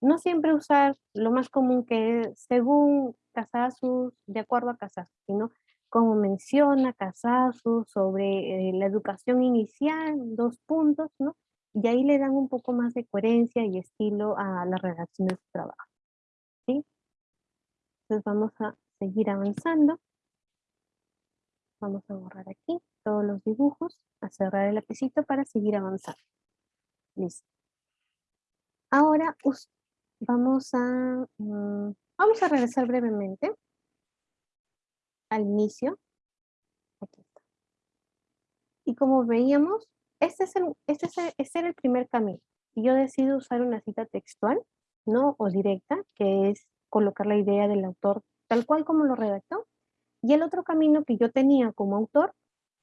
No siempre usar lo más común que es según Casasus, de acuerdo a Casasus, sino como menciona Casasus sobre eh, la educación inicial, dos puntos, ¿no? Y ahí le dan un poco más de coherencia y estilo a la redacción de su trabajo. ¿sí? Entonces vamos a seguir avanzando. Vamos a borrar aquí todos los dibujos, a cerrar el lapicito para seguir avanzando. Listo. Ahora vamos a, mm, vamos a regresar brevemente al inicio. Aquí está. Y como veíamos, este, es el, este, es este era el primer camino. Y yo decido usar una cita textual, ¿no? O directa, que es colocar la idea del autor tal cual como lo redactó. Y el otro camino que yo tenía como autor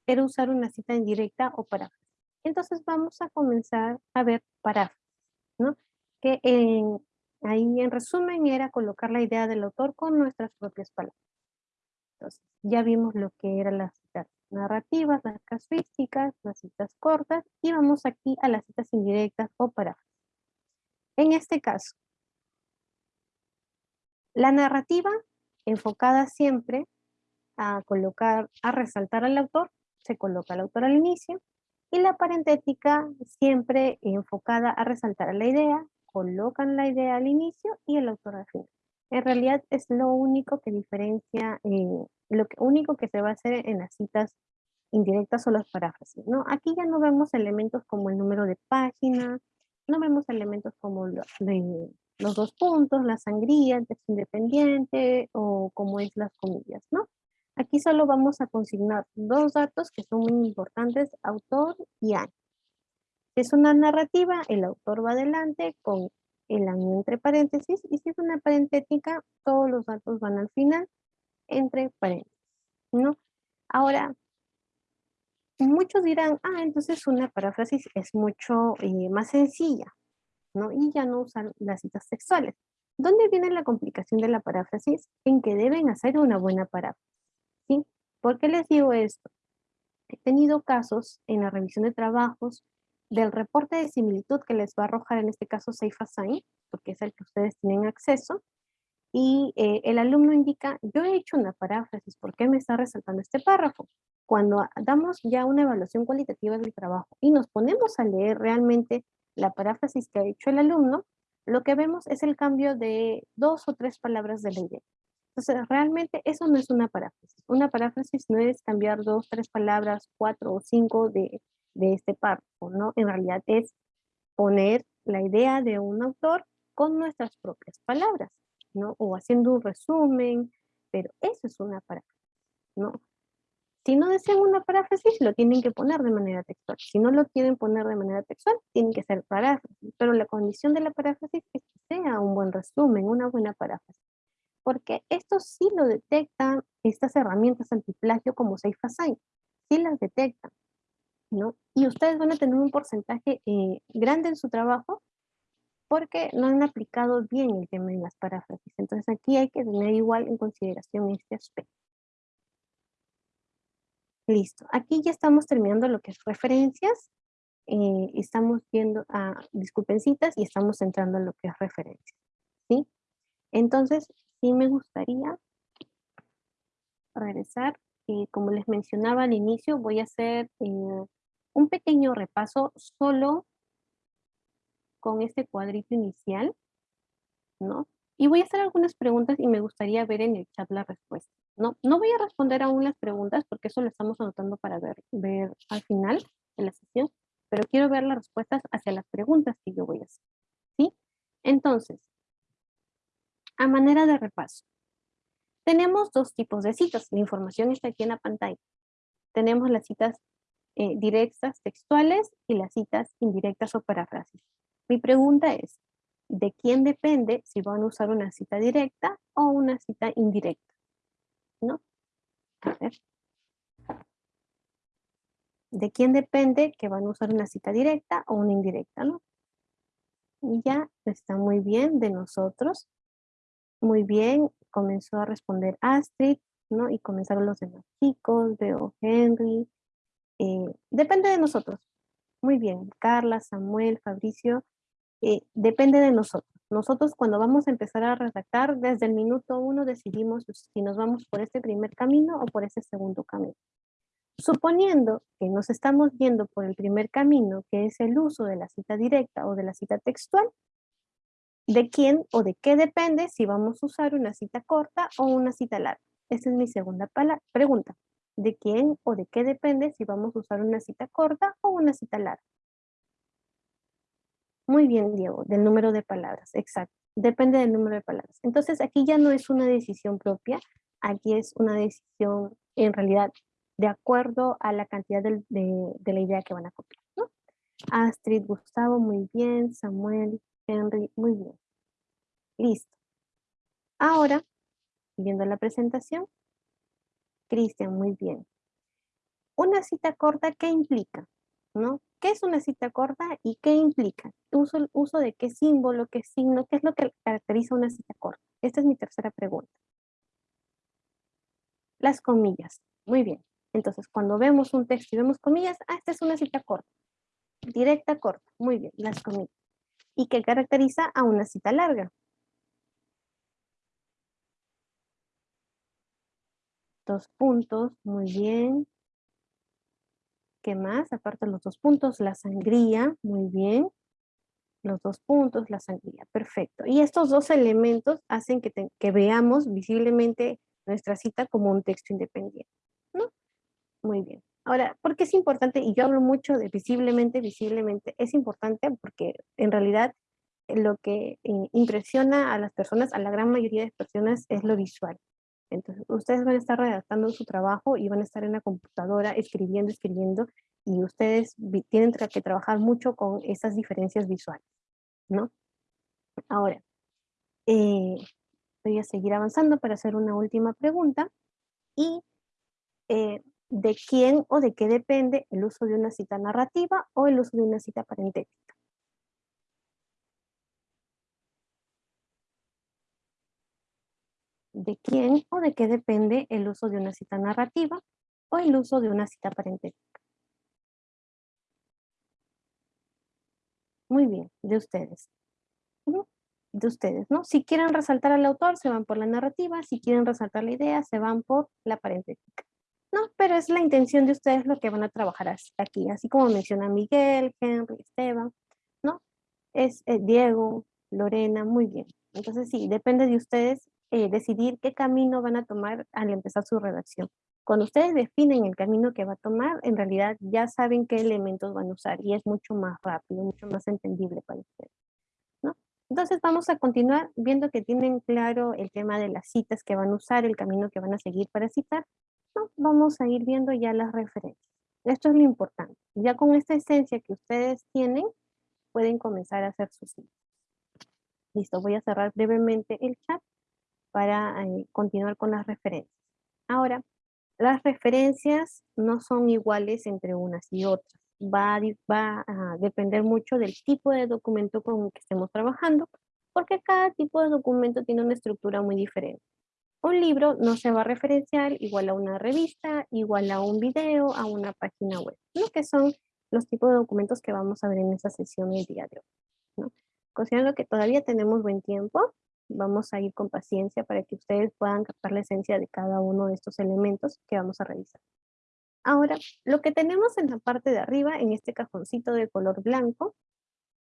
era usar una cita indirecta o paráfrasis. Entonces vamos a comenzar a ver paráfrasis, ¿no? Que ahí en resumen era colocar la idea del autor con nuestras propias palabras. Entonces, ya vimos lo que eran las citas narrativas, las casuísticas, las citas cortas, y vamos aquí a las citas indirectas o paráfrasis. En este caso, la narrativa enfocada siempre a colocar, a resaltar al autor, se coloca al autor al inicio, y la parentética siempre enfocada a resaltar la idea, colocan la idea al inicio y el autor al final. En realidad es lo único que diferencia, eh, lo único que se va a hacer en las citas indirectas o las paráfrasis. ¿no? Aquí ya no vemos elementos como el número de página, no vemos elementos como los, los dos puntos, la sangría, el texto independiente o como es las comillas. ¿no? Aquí solo vamos a consignar dos datos que son muy importantes, autor y año. Si es una narrativa, el autor va adelante con el año entre paréntesis, y si es una parentética, todos los datos van al final entre paréntesis, ¿no? Ahora, muchos dirán, ah, entonces una paráfrasis es mucho eh, más sencilla, ¿no? Y ya no usan las citas textuales. ¿Dónde viene la complicación de la paráfrasis? En que deben hacer una buena paráfrasis, ¿sí? ¿Por qué les digo esto? He tenido casos en la revisión de trabajos del reporte de similitud que les va a arrojar en este caso SafeAssign, porque es el que ustedes tienen acceso, y eh, el alumno indica, yo he hecho una paráfrasis, ¿por qué me está resaltando este párrafo? Cuando damos ya una evaluación cualitativa del trabajo y nos ponemos a leer realmente la paráfrasis que ha hecho el alumno, lo que vemos es el cambio de dos o tres palabras de la idea. Entonces, realmente eso no es una paráfrasis. Una paráfrasis no es cambiar dos, tres palabras, cuatro o cinco de, de este párrafo, ¿no? En realidad es poner la idea de un autor con nuestras propias palabras, ¿no? O haciendo un resumen, pero eso es una paráfrasis, ¿no? Si no desean una paráfrasis, lo tienen que poner de manera textual. Si no lo quieren poner de manera textual, tienen que ser paráfrasis. Pero la condición de la paráfrasis es que sea un buen resumen, una buena paráfrasis. Porque esto sí lo detectan estas herramientas antiplagio como SafeAssign. Sí las detectan. ¿no? Y ustedes van a tener un porcentaje eh, grande en su trabajo porque no han aplicado bien el tema de las paráfrasis. Entonces aquí hay que tener igual en consideración este aspecto. Listo. Aquí ya estamos terminando lo que es referencias. Eh, estamos viendo a disculpencitas y estamos entrando en lo que es referencias. ¿sí? Entonces, sí me gustaría regresar. Eh, como les mencionaba al inicio, voy a hacer un pequeño repaso solo con este cuadrito inicial, ¿no? Y voy a hacer algunas preguntas y me gustaría ver en el chat la respuesta, ¿no? No voy a responder aún las preguntas porque eso lo estamos anotando para ver, ver al final de la sesión, pero quiero ver las respuestas hacia las preguntas que yo voy a hacer, ¿sí? Entonces, a manera de repaso, tenemos dos tipos de citas. La información está aquí en la pantalla. Tenemos las citas eh, directas textuales y las citas indirectas o paráfrasis. Mi pregunta es, ¿de quién depende si van a usar una cita directa o una cita indirecta? ¿No? A ver. ¿De quién depende que van a usar una cita directa o una indirecta? ¿no? Ya está muy bien de nosotros. Muy bien, comenzó a responder Astrid, ¿no? Y comenzaron los demás chicos, veo Henry, eh, depende de nosotros. Muy bien, Carla, Samuel, Fabricio, eh, depende de nosotros. Nosotros cuando vamos a empezar a redactar, desde el minuto uno decidimos si nos vamos por este primer camino o por ese segundo camino. Suponiendo que nos estamos yendo por el primer camino, que es el uso de la cita directa o de la cita textual, ¿de quién o de qué depende si vamos a usar una cita corta o una cita larga? Esa es mi segunda pregunta. ¿De quién o de qué depende si vamos a usar una cita corta o una cita larga? Muy bien, Diego, del número de palabras, exacto. Depende del número de palabras. Entonces, aquí ya no es una decisión propia, aquí es una decisión en realidad de acuerdo a la cantidad de, la idea que van a copiar. Astrid, Gustavo, muy bien. Samuel, Henry, muy bien. Listo. Ahora, viendo la presentación, Cristian, muy bien. Una cita corta, ¿qué implica? ¿Qué es una cita corta y qué implica? Uso, uso de qué símbolo, qué signo, qué es lo que caracteriza una cita corta. Esta es mi tercera pregunta. Las comillas. Muy bien. Entonces, cuando vemos un texto y vemos comillas, ah, esta es una cita corta. Directa, corta. Muy bien, las comillas. ¿Y qué caracteriza a una cita larga? Dos puntos, muy bien. ¿Qué más? Aparte los dos puntos, la sangría, muy bien. Los dos puntos, la sangría, perfecto. Y estos dos elementos hacen que, que veamos visiblemente nuestra cita como un texto independiente. ¿no? Muy bien. Ahora, ¿por qué es importante? Y yo hablo mucho de visiblemente, visiblemente. Es importante porque en realidad lo que eh, impresiona a las personas, a la gran mayoría de personas, es lo visual. Entonces, ustedes van a estar redactando su trabajo y van a estar en la computadora escribiendo, escribiendo, y ustedes tienen que trabajar mucho con esas diferencias visuales, ¿no? Ahora, eh, voy a seguir avanzando para hacer una última pregunta. Y eh, de quién o de qué depende el uso de una cita narrativa o el uso de una cita parentética. ¿De quién o de qué depende el uso de una cita narrativa o el uso de una cita parentética? Muy bien, de ustedes. De ustedes, ¿no? Si quieren resaltar al autor, se van por la narrativa. Si quieren resaltar la idea, se van por la parentética. No, pero es la intención de ustedes lo que van a trabajar aquí, así como menciona Miguel, Henry, Esteban, ¿no? Es eh, Diego, Lorena, muy bien. Entonces sí, depende de ustedes eh, decidir qué camino van a tomar al empezar su redacción. Cuando ustedes definen el camino que va a tomar, en realidad ya saben qué elementos van a usar y es mucho más rápido, mucho más entendible para ustedes. ¿no? Entonces vamos a continuar viendo que tienen claro el tema de las citas que van a usar, el camino que van a seguir para citar vamos a ir viendo ya las referencias. Esto es lo importante. Ya con esta esencia que ustedes tienen, pueden comenzar a hacer sus citas. Listo, voy a cerrar brevemente el chat para eh, continuar con las referencias. Ahora, las referencias no son iguales entre unas y otras. Va a depender mucho del tipo de documento con el que estemos trabajando, porque cada tipo de documento tiene una estructura muy diferente. Un libro no se va a referenciar igual a una revista, igual a un video, a una página web, ¿no? que son los tipos de documentos que vamos a ver en esta sesión el día de hoy. ¿no? Considerando que todavía tenemos buen tiempo, vamos a ir con paciencia para que ustedes puedan captar la esencia de cada uno de estos elementos que vamos a revisar. Ahora, lo que tenemos en la parte de arriba, en este cajoncito de color blanco,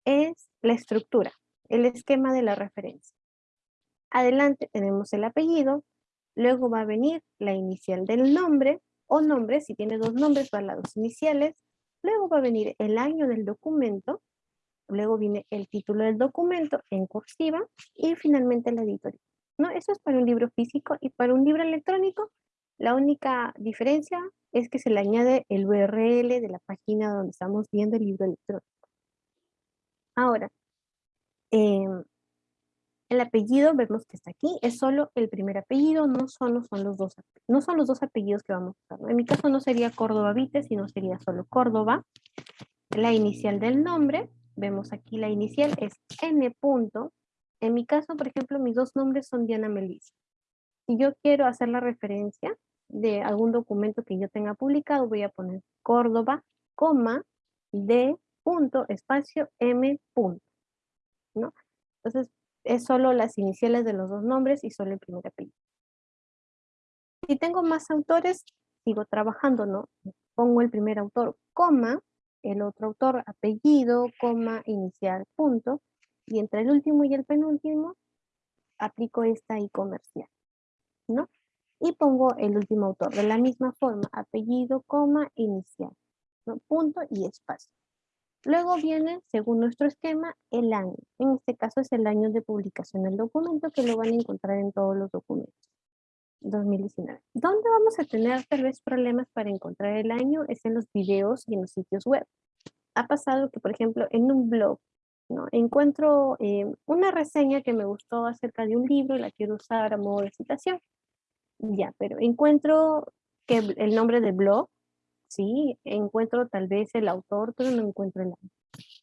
es la estructura, el esquema de la referencia. Adelante tenemos el apellido, luego va a venir la inicial del nombre, o nombre, si tiene dos nombres, van las dos iniciales, luego va a venir el año del documento, luego viene el título del documento en cursiva, y finalmente la editorial. ¿No? Eso es para un libro físico, y para un libro electrónico, la única diferencia es que se le añade el URL de la página donde estamos viendo el libro electrónico. Ahora, em, el apellido, vemos que está aquí, es solo el primer apellido, no solo son los dos, no son los dos apellidos que vamos a usar. En mi caso no sería Córdoba Vite, sino sería solo Córdoba. La inicial del nombre, vemos aquí la inicial es N. Punto. En mi caso, por ejemplo, mis dos nombres son Diana Melissa. Si yo quiero hacer la referencia de algún documento que yo tenga publicado, voy a poner Córdoba, coma, de punto, espacio, M punto. ¿no? Entonces, es solo las iniciales de los dos nombres y solo el primer apellido. Si tengo más autores, sigo trabajando, ¿no? Pongo el primer autor, coma, el otro autor, apellido, coma, inicial, punto, y entre el último y el penúltimo, aplico esta I comercial, ¿no? Y pongo el último autor, de la misma forma, apellido, coma, inicial. Punto y espacio. Luego viene, según nuestro esquema, el año. En este caso es el año de publicación del documento que lo van a encontrar en todos los documentos. 2019. ¿Dónde vamos a tener tal vez problemas para encontrar el año? Es en los videos y en los sitios web. Ha pasado que, por ejemplo, en un blog, ¿no? encuentro eh, una reseña que me gustó acerca de un libro y la quiero usar a modo de citación. Ya, pero encuentro que el nombre del blog sí, encuentro tal vez el autor, pero no encuentro el año.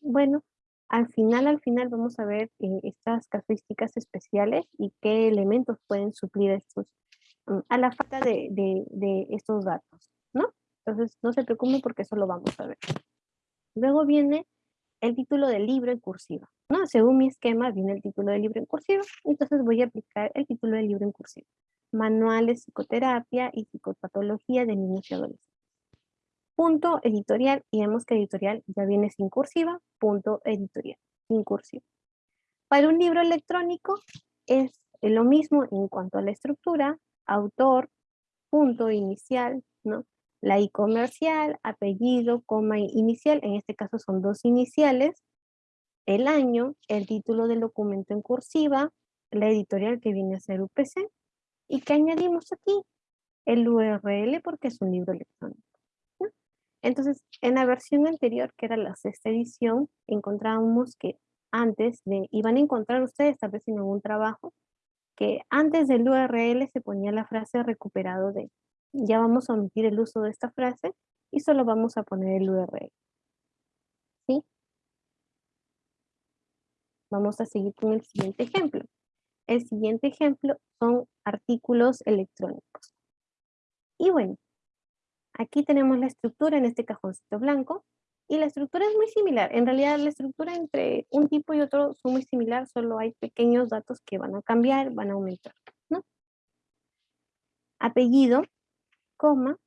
Bueno, al final, al final vamos a ver eh, estas casuísticas especiales y qué elementos pueden suplir estos, a la falta de, de, estos datos, ¿no? Entonces, no se preocupen porque eso lo vamos a ver. Luego viene el título del libro en cursiva, ¿no? Según mi esquema viene el título del libro en cursiva, entonces voy a aplicar el título del libro en cursiva. Manual de psicoterapia y psicopatología de niños y adolescentes punto editorial, y vemos que editorial ya viene sin cursiva, punto editorial, sin cursiva. Para un libro electrónico es lo mismo en cuanto a la estructura, autor, punto inicial, ¿no? La I comercial, apellido, coma inicial, en este caso son dos iniciales, el año, el título del documento en cursiva, la editorial que viene a ser UPC, y que añadimos aquí el URL porque es un libro electrónico. Entonces, en la versión anterior, que era la sexta edición, encontrábamos que antes de, iban a encontrar ustedes tal vez en algún trabajo, que antes del URL se ponía la frase recuperado de. Ya vamos a omitir el uso de esta frase y solo vamos a poner el URL. ¿Sí? Vamos a seguir con el siguiente ejemplo. El siguiente ejemplo son artículos electrónicos. Y bueno, Aquí tenemos la estructura en este cajoncito blanco y la estructura es muy similar. En realidad la estructura entre un tipo y otro son muy similar, solo hay pequeños datos que van a cambiar, van a aumentar. Apellido, coma,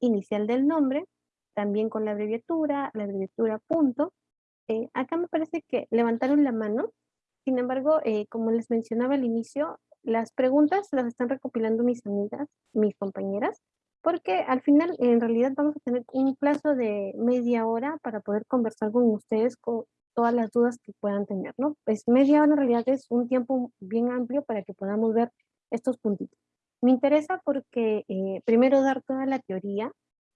inicial del nombre, también con la abreviatura, la abreviatura punto. Eh, acá me parece que levantaron la mano, sin embargo, eh, como les mencionaba al inicio, las preguntas las están recopilando mis amigas, mis compañeras, porque al final en realidad vamos a tener un plazo de media hora para poder conversar con ustedes con todas las dudas que puedan tener, ¿no? Pues media hora en realidad es un tiempo bien amplio para que podamos ver estos puntitos. Me interesa porque eh, primero dar toda la teoría,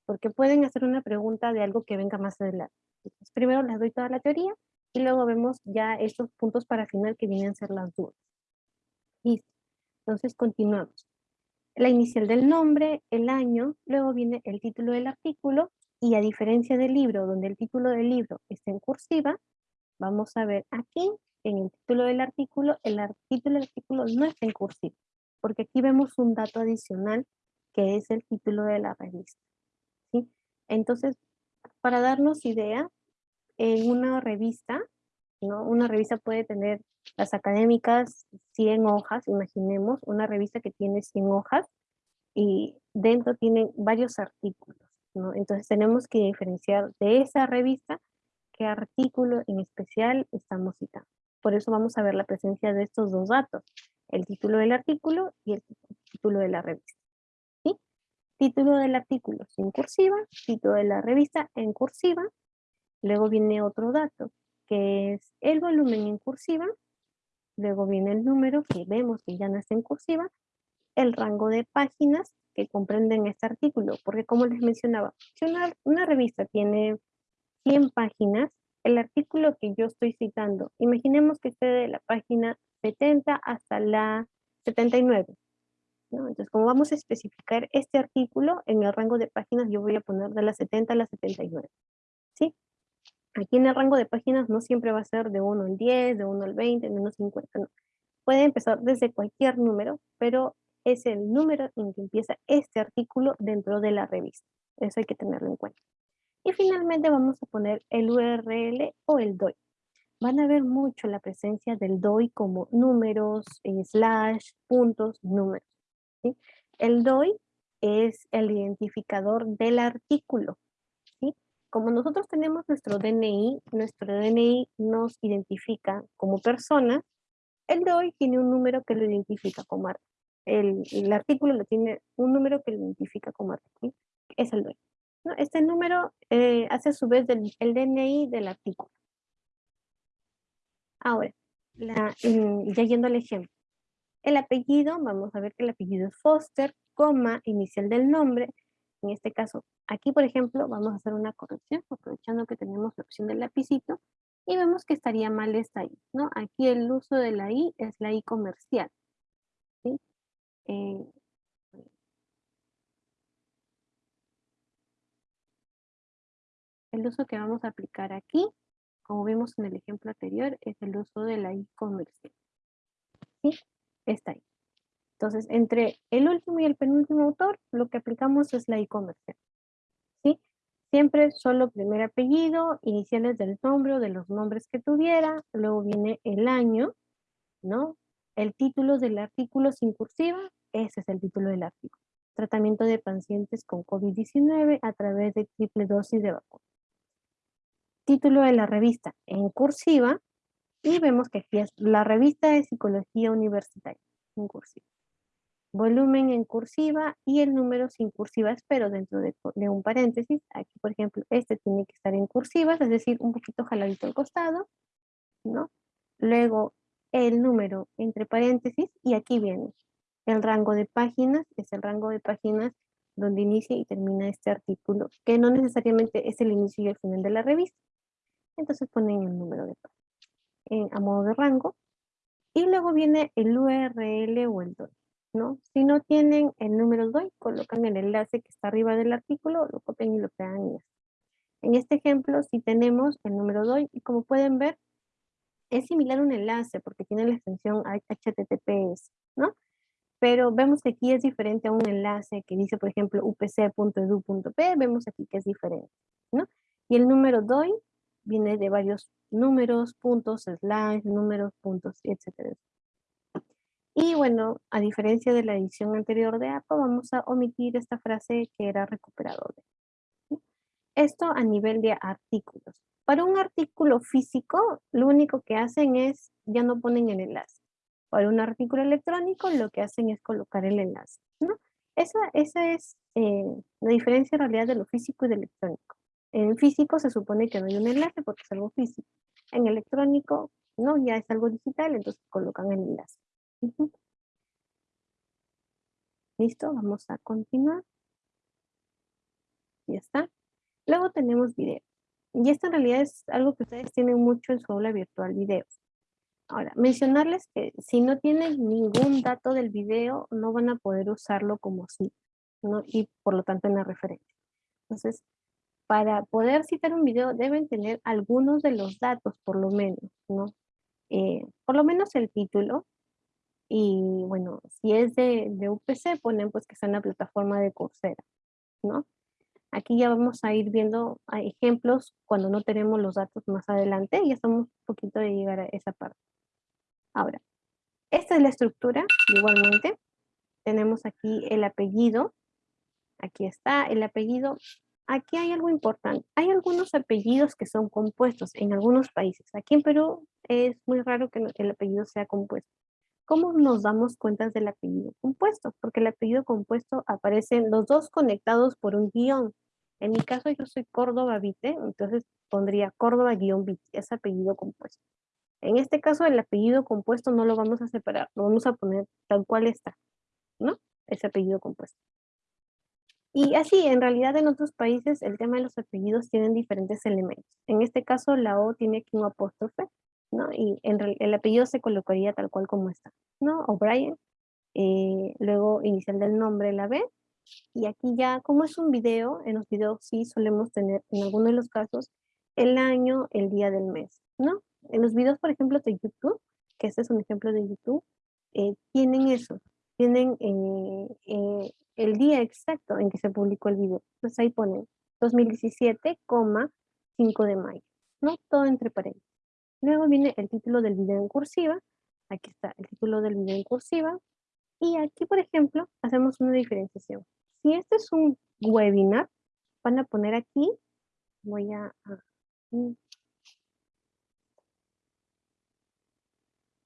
porque pueden hacer una pregunta de algo que venga más adelante. Entonces, primero les doy toda la teoría y luego vemos ya estos puntos para final que vienen a ser las dudas. Listo. Entonces continuamos la inicial del nombre, el año, luego viene el título del artículo, y a diferencia del libro, donde el título del libro está en cursiva, vamos a ver aquí, en el título del artículo, el título del artículo no está en cursiva, porque aquí vemos un dato adicional, que es el título de la revista. ¿sí? Entonces, para darnos idea, en una revista, ¿no? una revista puede tener las académicas 100 hojas, imaginemos, una revista que tiene 100 hojas y dentro tiene varios artículos, ¿no? Entonces tenemos que diferenciar de esa revista qué artículo en especial estamos citando. Por eso vamos a ver la presencia de estos dos datos, el título del artículo y el título de la revista. ¿sí? Título del artículo sin cursiva, título de la revista en cursiva, luego viene otro dato, que es el volumen en cursiva, luego viene el número que vemos que ya no está en cursiva, el rango de páginas que comprenden este artículo, porque como les mencionaba, si una, una revista tiene 100 páginas, el artículo que yo estoy citando, imaginemos que esté de la página 70 hasta la 79. Entonces, como vamos a especificar este artículo, en el rango de páginas yo voy a poner de la 70 a la 79. ¿Sí? Aquí en el rango de páginas no siempre va a ser de 1 al 10, de 1 al 20, de 1 al 50, no. Puede empezar desde cualquier número, pero es el número en que empieza este artículo dentro de la revista. Eso hay que tenerlo en cuenta. Y finalmente vamos a poner el URL o el DOI. Van a ver mucho la presencia del DOI como números, eh, slash, puntos, números. El DOI es el identificador del artículo. Como nosotros tenemos nuestro DNI, nuestro DNI nos identifica como persona, el DOI tiene un número que lo identifica como artículo. El, artículo lo tiene un número que lo identifica como artículo. Es el DOI. Este número eh, hace a su vez el DNI del artículo. Ahora, ya yendo al ejemplo. El apellido, vamos a ver que el apellido es Foster, coma, inicial del nombre. En este caso, aquí por ejemplo, vamos a hacer una corrección, aprovechando que tenemos la opción del lapicito, y vemos que estaría mal esta I, ¿no? Aquí el uso de la I es la I comercial. Eh, el uso que vamos a aplicar aquí, como vimos en el ejemplo anterior, es el uso de la I comercial. ¿Sí? Está ahí. Entonces, entre el último y el penúltimo autor, lo que aplicamos es la e-commerce. ¿sí? Siempre solo primer apellido, iniciales del nombre o de los nombres que tuviera, luego viene el año, ¿no? El título del artículo sin cursiva, ese es el título del artículo. Tratamiento de pacientes con COVID-19 a través de triple dosis de vacuna. Título de la revista en cursiva, y vemos que aquí es la revista de psicología universitaria, en cursiva. Volumen en cursiva y el número sin cursivas, pero dentro de, un paréntesis. Aquí, por ejemplo, este tiene que estar en cursivas, es decir, un poquito jaladito al costado, ¿no? Luego, el número entre paréntesis, y aquí viene el rango de páginas, es el rango de páginas donde inicia y termina este artículo, que no necesariamente es el inicio y el final de la revista. Entonces ponen el número de páginas a modo de rango. Y luego viene el URL o el DOI. ¿No? Si no tienen el número DOI, colocan el enlace que está arriba del artículo, lo copian y lo pegan. En este ejemplo, si tenemos el número DOI, y como pueden ver, es similar a un enlace porque tiene la extensión HTTPS, ¿no? Pero vemos que aquí es diferente a un enlace que dice, por ejemplo, upc.edu.p, vemos aquí que es diferente, ¿no? Y el número DOI viene de varios números, puntos, slash, números, puntos, etc. Y bueno, a diferencia de la edición anterior de APA, vamos a omitir esta frase que era recuperado Esto a nivel de artículos. Para un artículo físico, lo único que hacen es, ya no ponen el enlace. Para un artículo electrónico, lo que hacen es colocar el enlace. esa es eh, la diferencia en realidad de lo físico y de electrónico. En físico se supone que no hay un enlace porque es algo físico. En electrónico, no, ya es algo digital, entonces colocan el enlace. Listo, vamos a continuar. Ya está. Luego tenemos video. Y esto en realidad es algo que ustedes tienen mucho en su aula virtual videos. Ahora, mencionarles que si no tienen ningún dato del video, no van a poder usarlo como sí, ¿no? y por lo tanto en la referencia. Entonces, para poder citar un video deben tener algunos de los datos, por lo menos, ¿no? Eh, por lo menos el título. Y bueno, si es de, de UPC, ponen pues que está en la plataforma de Coursera, ¿no? Aquí ya vamos a ir viendo ejemplos cuando no tenemos los datos más adelante. Ya estamos un poquito de llegar a esa parte. Ahora, esta es la estructura, igualmente. Tenemos aquí el apellido. Aquí está el apellido aquí hay algo importante. Hay algunos apellidos que son compuestos en algunos países. Aquí en Perú es muy raro que el apellido sea compuesto. ¿Cómo nos damos cuenta del apellido compuesto? Porque el apellido compuesto aparecen los dos conectados por un guion. En mi caso yo soy Córdoba Vite, entonces pondría Córdoba guion Vite, es apellido compuesto. En este caso el apellido compuesto no lo vamos a separar, lo vamos a poner tal cual está, ¿no? Ese apellido compuesto. Y así, en realidad en otros países el tema de los apellidos tienen diferentes elementos. En este caso la O tiene aquí un apóstrofe, ¿no? Y en el apellido se colocaría tal cual como está, ¿no? O'Brien, eh, luego inicial del nombre la B, y aquí ya, como es un video, en los videos sí solemos tener, en algunos de los casos, el año, el día del mes, ¿no? En los videos, por ejemplo, de YouTube, que este es un ejemplo de YouTube, eh, tienen eso, tienen eh, el día exacto en que se publicó el video. Entonces ahí ponen 2017, 5 de mayo, ¿no? Todo entre paréntesis. Luego viene el título del video en cursiva. Aquí está el título del video en cursiva. Y aquí, por ejemplo, hacemos una diferenciación. Si este es un webinar, van a poner aquí, voy a,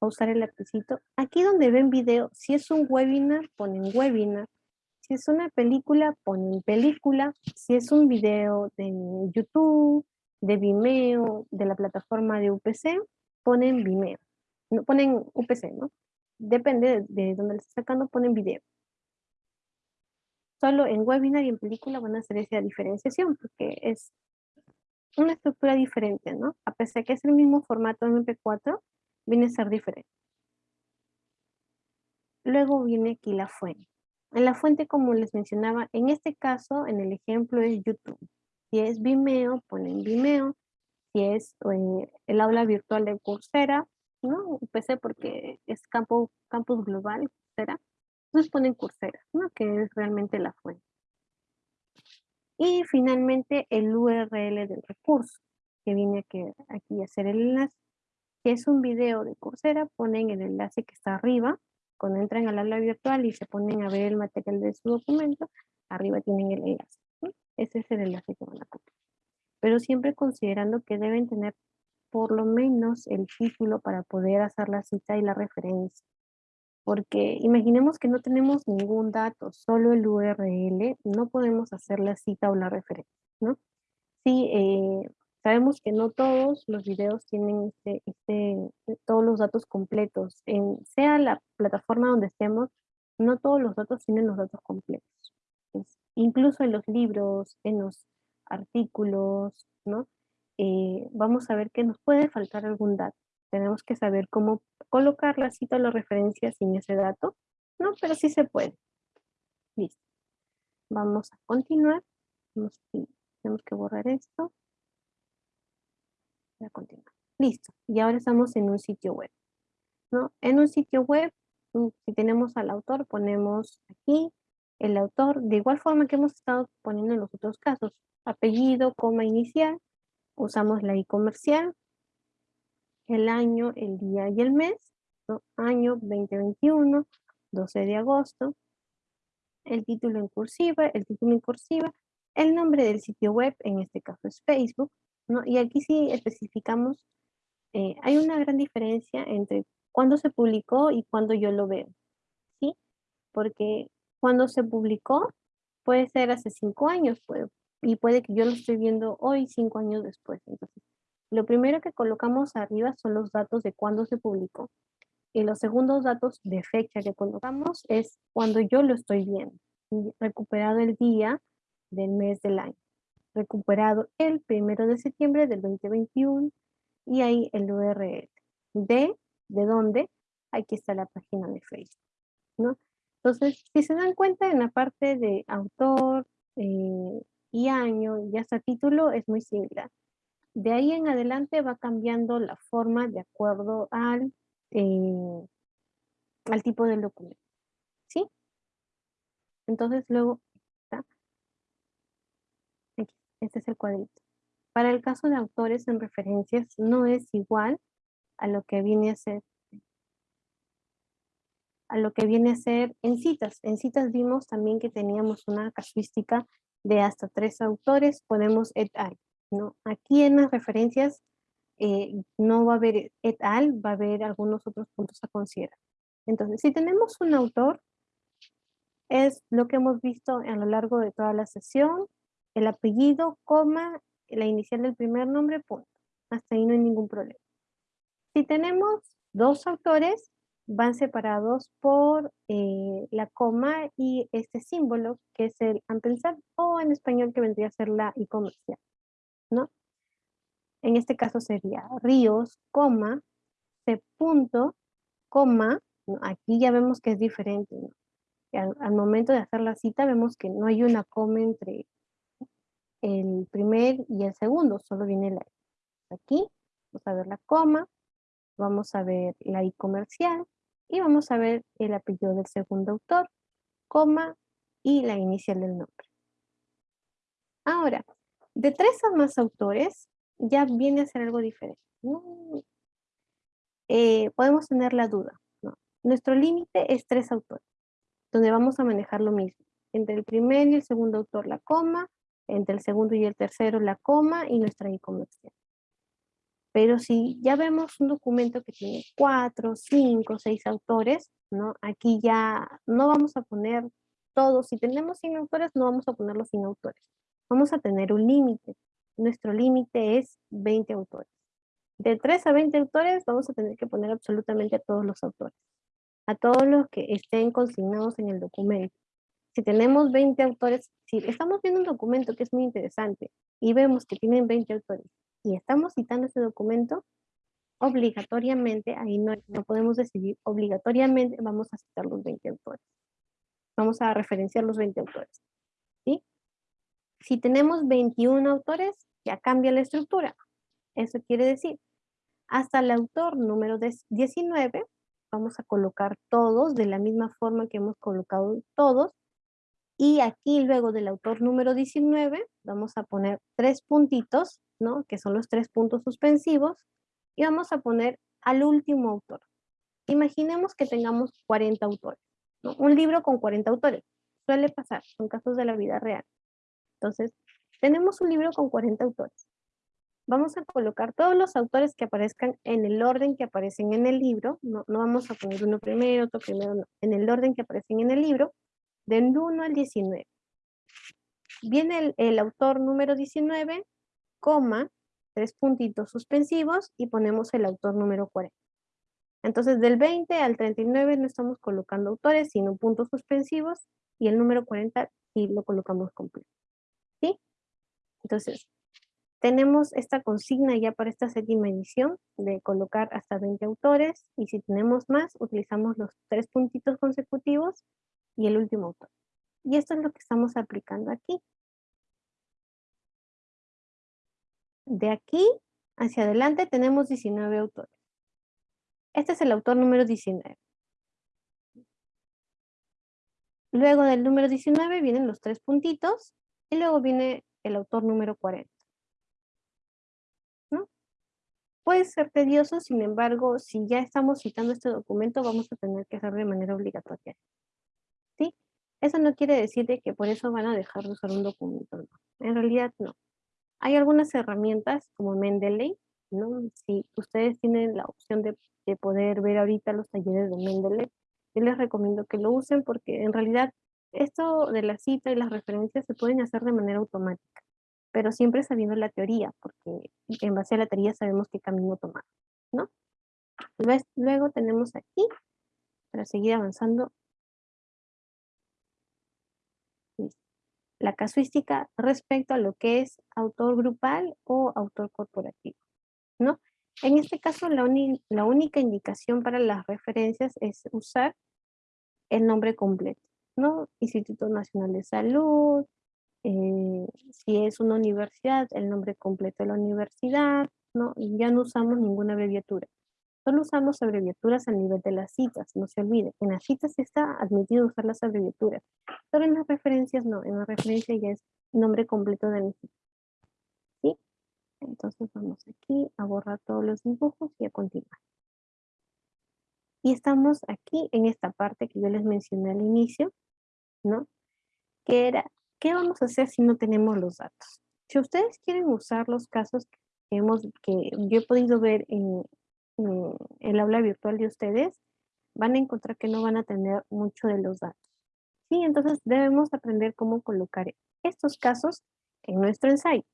usar el lapicito. Aquí donde ven video, si es un webinar, ponen webinar. Si es una película, ponen película. Si es un video de YouTube, de Vimeo, de la plataforma de UPC, ponen Vimeo. No, ponen UPC, ¿no? Depende de, dónde le estén sacando, ponen video. Solo en webinar y en película van a hacer esa diferenciación porque es una estructura diferente, ¿no? A pesar de que es el mismo formato MP4, viene a ser diferente. Luego viene aquí la fuente. En la fuente, como les mencionaba, en este caso, en el ejemplo es YouTube. Si es Vimeo, ponen Vimeo. Si es eh, el aula virtual de Coursera, ¿no? PC porque es campo, campus global, Coursera. Entonces ponen Coursera, ¿no? Que es realmente la fuente. Y finalmente el URL del recurso, que viene aquí, aquí a hacer el enlace. Si es un video de Coursera, ponen el enlace que está arriba. Cuando entran al aula virtual y se ponen a ver el material de su documento, arriba tienen el enlace. Ese es el enlace que van a copiar. Pero siempre considerando que deben tener por lo menos el título para poder hacer la cita y la referencia. Porque imaginemos que no tenemos ningún dato, solo el URL, no podemos hacer la cita o la referencia, ¿no? Sí, eh, Sabemos que no todos los videos tienen este, este, todos los datos completos. Sea la plataforma donde estemos, no todos los datos tienen los datos completos. Incluso en los libros, en los artículos, ¿no? Eh, vamos a ver que nos puede faltar algún dato. Tenemos que saber cómo colocar la cita o la referencia sin ese dato, ¿no? Pero sí se puede. Listo. Vamos a continuar. tenemos que borrar esto continuar. Listo. Y ahora estamos en un sitio web. ¿no? En un sitio web, mm, si tenemos al autor, ponemos aquí el autor, de igual forma que hemos estado poniendo en los otros casos. Apellido, coma inicial, usamos la i comercial, el año, el día y el mes, año 2021, 12 de agosto, el título en cursiva, el título en cursiva, el nombre del sitio web, en este caso es Facebook, y aquí sí especificamos, eh, hay una gran diferencia entre cuándo se publicó y cuándo yo lo veo, ¿sí? Porque cuando se publicó puede ser hace cinco años, puede, y puede que yo lo esté viendo hoy, cinco años después. Entonces, lo primero que colocamos arriba son los datos de cuándo se publicó. Y los segundos datos de fecha que colocamos es cuando yo lo estoy viendo, recuperado el día del mes del año recuperado el primero de septiembre del 2021 y ahí el URL de, de dónde, aquí está la página de Facebook, ¿no? Entonces, si se dan cuenta en la parte de autor eh, y año y hasta título es muy similar. De ahí en adelante va cambiando la forma de acuerdo al, eh, al tipo del documento, ¿sí? Entonces luego este es el cuadrito. Para el caso de autores en referencias no es igual a lo que viene a ser a lo que viene a ser en citas. En citas vimos también que teníamos una casuística de hasta tres autores, ponemos et al. ¿no? Aquí en las referencias eh, no va a haber et al, va a haber algunos otros puntos a considerar. Entonces, si tenemos un autor, es lo que hemos visto a lo largo de toda la sesión, el apellido, coma, la inicial del primer nombre, punto. Hasta ahí no hay ningún problema. Si tenemos dos autores, van separados por eh, la coma y este símbolo que es el ampersand o en español que vendría a ser la y comercial, ¿no? En este caso sería Ríos, coma, C punto, coma, aquí ya vemos que es diferente, al, al, momento de hacer la cita vemos que no hay una coma entre el primer y el segundo, solo viene la Aquí vamos a ver la coma, vamos a ver la I comercial y vamos a ver el apellido del segundo autor, coma y la inicial del nombre. Ahora, De tres a más autores, ya viene a ser algo diferente. Eh, podemos tener la duda. Nuestro límite es tres autores, donde vamos a manejar lo mismo. Entre el primer y el segundo autor la coma, entre el segundo y el tercero la coma y nuestra I Pero si ya vemos un documento que tiene cuatro, cinco, seis autores, ¿no? Aquí ya no vamos a poner todos. Si tenemos 100 autores, no vamos a ponerlos sin autores. Vamos a tener un límite. Nuestro límite es 20 autores. De 3 a 20 autores vamos a tener que poner absolutamente a todos los autores. A todos los que estén consignados en el documento. Si tenemos 20 autores, si estamos viendo un documento que es muy interesante y vemos que tienen 20 autores y estamos citando ese documento, obligatoriamente, ahí no, no podemos decidir, obligatoriamente vamos a citar los 20 autores. Vamos a referenciar los 20 autores. ¿sí? Si tenemos 21 autores, ya cambia la estructura. Eso quiere decir, hasta el autor número 19, vamos a colocar todos de la misma forma que hemos colocado todos. Y aquí luego del autor número 19, vamos a poner tres puntitos, ¿no? Que son los tres puntos suspensivos. Y vamos a poner al último autor. Imaginemos que tengamos 40 autores. Un libro con 40 autores. Suele pasar, son casos de la vida real. Entonces, tenemos un libro con 40 autores. Vamos a colocar todos los autores que aparezcan en el orden que aparecen en el libro. No, vamos a poner uno primero, otro primero, no. En el orden que aparecen en el libro, del 1 al 19. Viene el, autor número 19, coma, tres puntitos suspensivos y ponemos el autor número 40. Entonces del 20 al 39 no estamos colocando autores, sino puntos suspensivos, y el número 40 sí lo colocamos completo. ¿Sí? Entonces, tenemos esta consigna ya para esta séptima edición de colocar hasta 20 autores, y si tenemos más, utilizamos los tres puntitos consecutivos y el último autor. Y esto es lo que estamos aplicando aquí. De aquí hacia adelante tenemos 19 autores. Este es el autor número 19. Luego del número 19 vienen los tres puntitos y luego viene el autor número 40. ¿No? Puede ser tedioso, sin embargo, si ya estamos citando este documento, vamos a tener que hacerlo de manera obligatoria. Eso no quiere decir que por eso van a dejar de usar un documento. En realidad no. Hay algunas herramientas como Mendeley, ¿no? Si ustedes tienen la opción de de poder ver ahorita los talleres de Mendeley. Yo les recomiendo que lo usen porque en realidad esto de la cita y las referencias se pueden hacer de manera automática, pero siempre sabiendo la teoría, porque en base a la teoría sabemos qué camino tomar, ¿no? Luego tenemos aquí, para seguir avanzando, la casuística respecto a lo que es autor grupal o autor corporativo, ¿no? En este caso, la, única indicación para las referencias es usar el nombre completo, ¿no? Instituto Nacional de Salud, eh, si es una universidad, el nombre completo de la universidad, ¿no? Y ya no usamos ninguna abreviatura. Solo usamos abreviaturas a nivel de las citas, no se olvide. En las citas está admitido usar las abreviaturas, pero en las referencias no, en la referencia ya es nombre completo del instituto. Entonces vamos aquí a borrar todos los dibujos y a continuar. Y estamos aquí en esta parte que yo les mencioné al inicio, ¿no? Que era, ¿qué vamos a hacer si no tenemos los datos? Si ustedes quieren usar los casos que, hemos, que yo he podido ver en, en el aula virtual de ustedes, van a encontrar que no van a tener mucho de los datos. Sí, entonces debemos aprender cómo colocar estos casos en nuestro ensayo.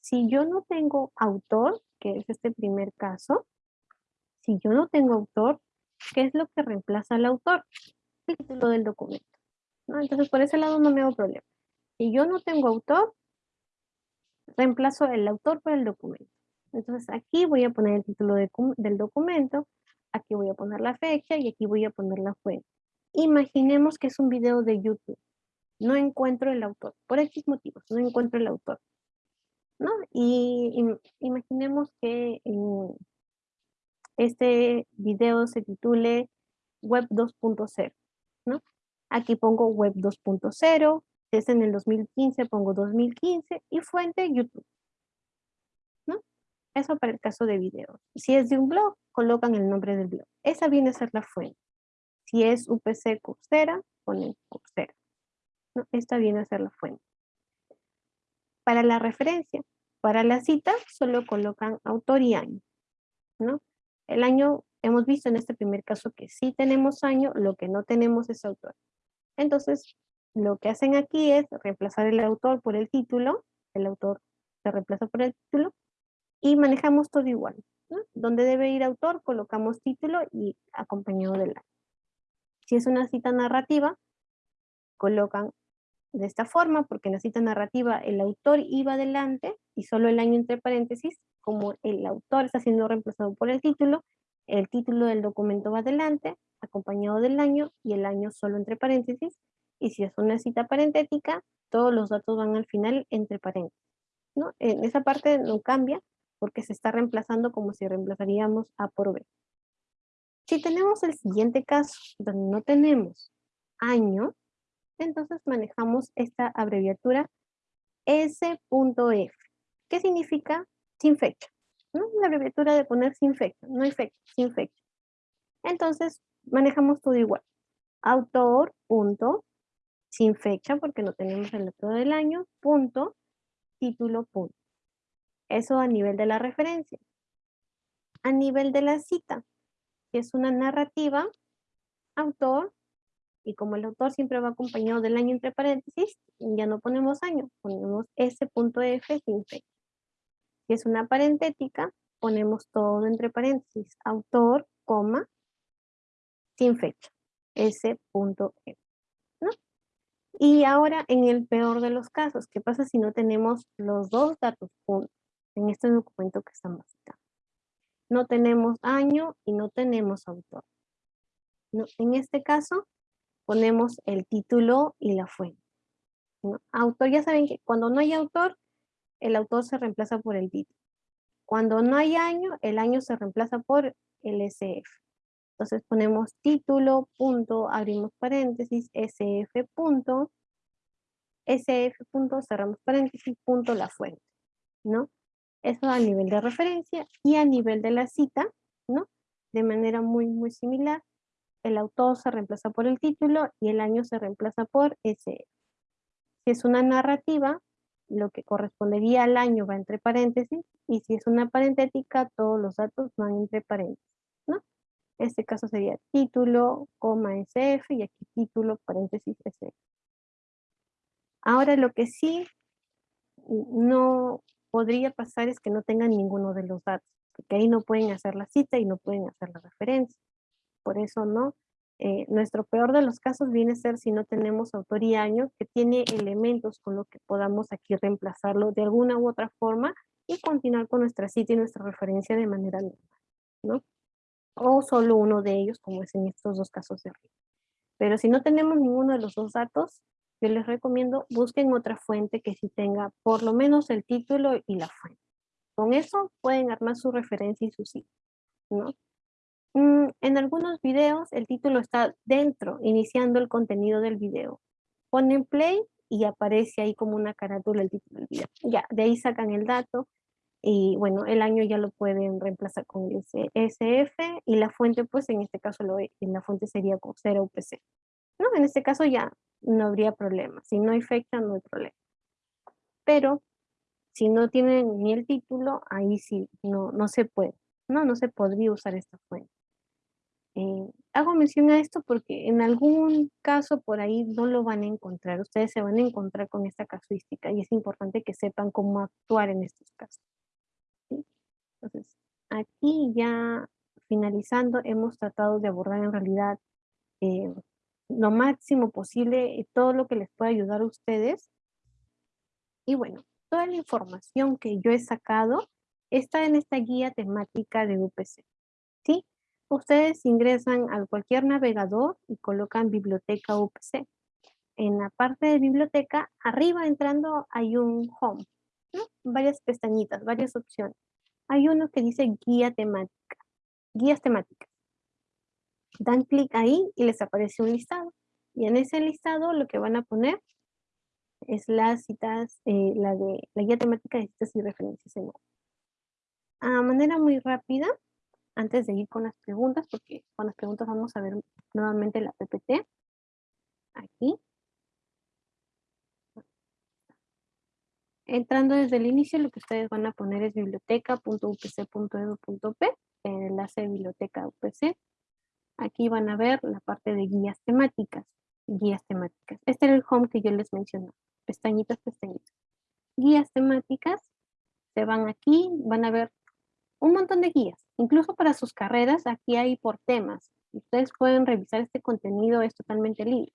Si yo no tengo autor, que es este primer caso, si yo no tengo autor, ¿qué es lo que reemplaza al autor? El título del documento. Entonces, por ese lado no me hago problema. Si yo no tengo autor, reemplazo el autor por el documento. Entonces, aquí voy a poner el título del documento, aquí voy a poner la fecha y aquí voy a poner la fuente. Imaginemos que es un video de YouTube. No encuentro el autor, por X motivos, no encuentro el autor. ¿no? Y, imaginemos que este video se titule Web 2.0, ¿no? Aquí pongo Web 2.0 Si es en el 2015, pongo 2015 y fuente YouTube. Eso para el caso de videos. Si es de un blog, colocan el nombre del blog. Esa viene a ser la fuente. Si es UPC Coursera, ponen Coursera. ¿No? Esta viene a ser la fuente. Para la referencia, para la cita, solo colocan autor y año. ¿no? El año, hemos visto en este primer caso que sí tenemos año, lo que no tenemos es autor. Entonces, lo que hacen aquí es reemplazar el autor por el título, el autor se reemplaza por el título, y manejamos todo igual. ¿no? Donde debe ir autor, colocamos título y acompañado del año. Si es una cita narrativa, colocan de esta forma, porque en la cita narrativa el autor iba adelante y solo el año entre paréntesis, como el autor está siendo reemplazado por el título, el título del documento va adelante, acompañado del año y el año solo entre paréntesis, y si es una cita parentética, todos los datos van al final entre paréntesis. ¿no? En esa parte no cambia porque se está reemplazando como si reemplazaríamos A por B. Si tenemos el siguiente caso, donde no tenemos año, entonces manejamos esta abreviatura S.F. ¿Qué significa? Sin fecha. ¿no? La abreviatura de poner sin fecha, no hay fecha, sin fecha. Entonces manejamos todo igual. Autor, punto, sin fecha porque no tenemos el autor del año, punto, título, punto. Eso a nivel de la referencia. A nivel de la cita, si es una narrativa, autor, y como el autor siempre va acompañado del año entre paréntesis, ya no ponemos año, ponemos S.F sin fecha. Si es una parentética, ponemos todo entre paréntesis, autor, coma, sin fecha, S.F. ¿no? Y ahora en el peor de los casos, ¿qué pasa si no tenemos los dos datos juntos en este documento que estamos citando? No tenemos año y no tenemos autor. ¿No? En este caso, ponemos el título y la fuente. Autor, ya saben que cuando no hay autor, el autor se reemplaza por el título. Cuando no hay año, el año se reemplaza por el SF. Entonces ponemos título, punto, abrimos paréntesis, SF, punto, SF, punto, cerramos paréntesis, punto, la fuente, ¿no? Eso a nivel de referencia y a nivel de la cita, ¿no? De manera muy, muy similar el autor se reemplaza por el título y el año se reemplaza por ese. Si es una narrativa, lo que correspondería al año va entre paréntesis, y si es una parentética, todos los datos van entre paréntesis, ¿no? Este caso sería título, coma, SF, y aquí título, paréntesis, SF. Ahora lo que sí no podría pasar es que no tengan ninguno de los datos, porque ahí no pueden hacer la cita y no pueden hacer la referencia por eso no. Eh, nuestro peor de los casos viene a ser si no tenemos autor y año, que tiene elementos con los que podamos aquí reemplazarlo de alguna u otra forma y continuar con nuestra cita y nuestra referencia de manera normal, ¿no? O solo uno de ellos, como es en estos dos casos de arriba. Pero si no tenemos ninguno de los dos datos, yo les recomiendo busquen otra fuente que sí tenga por lo menos el título y la fuente. Con eso pueden armar su referencia y su cita, ¿no? Mm, en algunos videos el título está dentro, iniciando el contenido del video. Ponen play y aparece ahí como una carátula el título del video. Ya, de ahí sacan el dato y bueno, el año ya lo pueden reemplazar con el SF y la fuente pues en este caso lo, en la fuente sería con 0 UPC. ¿No? En este caso ya no habría problema. Si no hay fecha, no hay problema. Pero si no tienen ni el título, ahí sí, no, no se puede. No, no se podría usar esta fuente. Eh, hago mención a esto porque en algún caso por ahí no lo van a encontrar. Ustedes se van a encontrar con esta casuística y es importante que sepan cómo actuar en estos casos. Entonces, aquí ya finalizando, hemos tratado de abordar en realidad eh, lo máximo posible eh, todo lo que les pueda ayudar a ustedes. Y bueno, toda la información que yo he sacado está en esta guía temática de UPC. ¿sí? Ustedes ingresan a cualquier navegador y colocan biblioteca UPC. En la parte de biblioteca, arriba entrando hay un home, varias pestañitas, varias opciones. Hay uno que dice guía temática, guías temáticas. Dan clic ahí y les aparece un listado. Y en ese listado lo que van a poner Es las citas, eh, la de la guía temática de citas y referencias en A manera muy rápida, antes de ir con las preguntas, porque con las preguntas vamos a ver nuevamente la PPT. Aquí. Entrando desde el inicio, lo que ustedes van a poner es biblioteca.upc.edu.p, enlace de biblioteca UPC. Aquí van a ver la parte de guías temáticas, guías temáticas. Este era el home que yo les mencioné, pestañitas, pestañitas. Guías temáticas, se van aquí, van a ver un montón de guías, incluso para sus carreras, aquí hay por temas. Ustedes pueden revisar este contenido, es totalmente libre.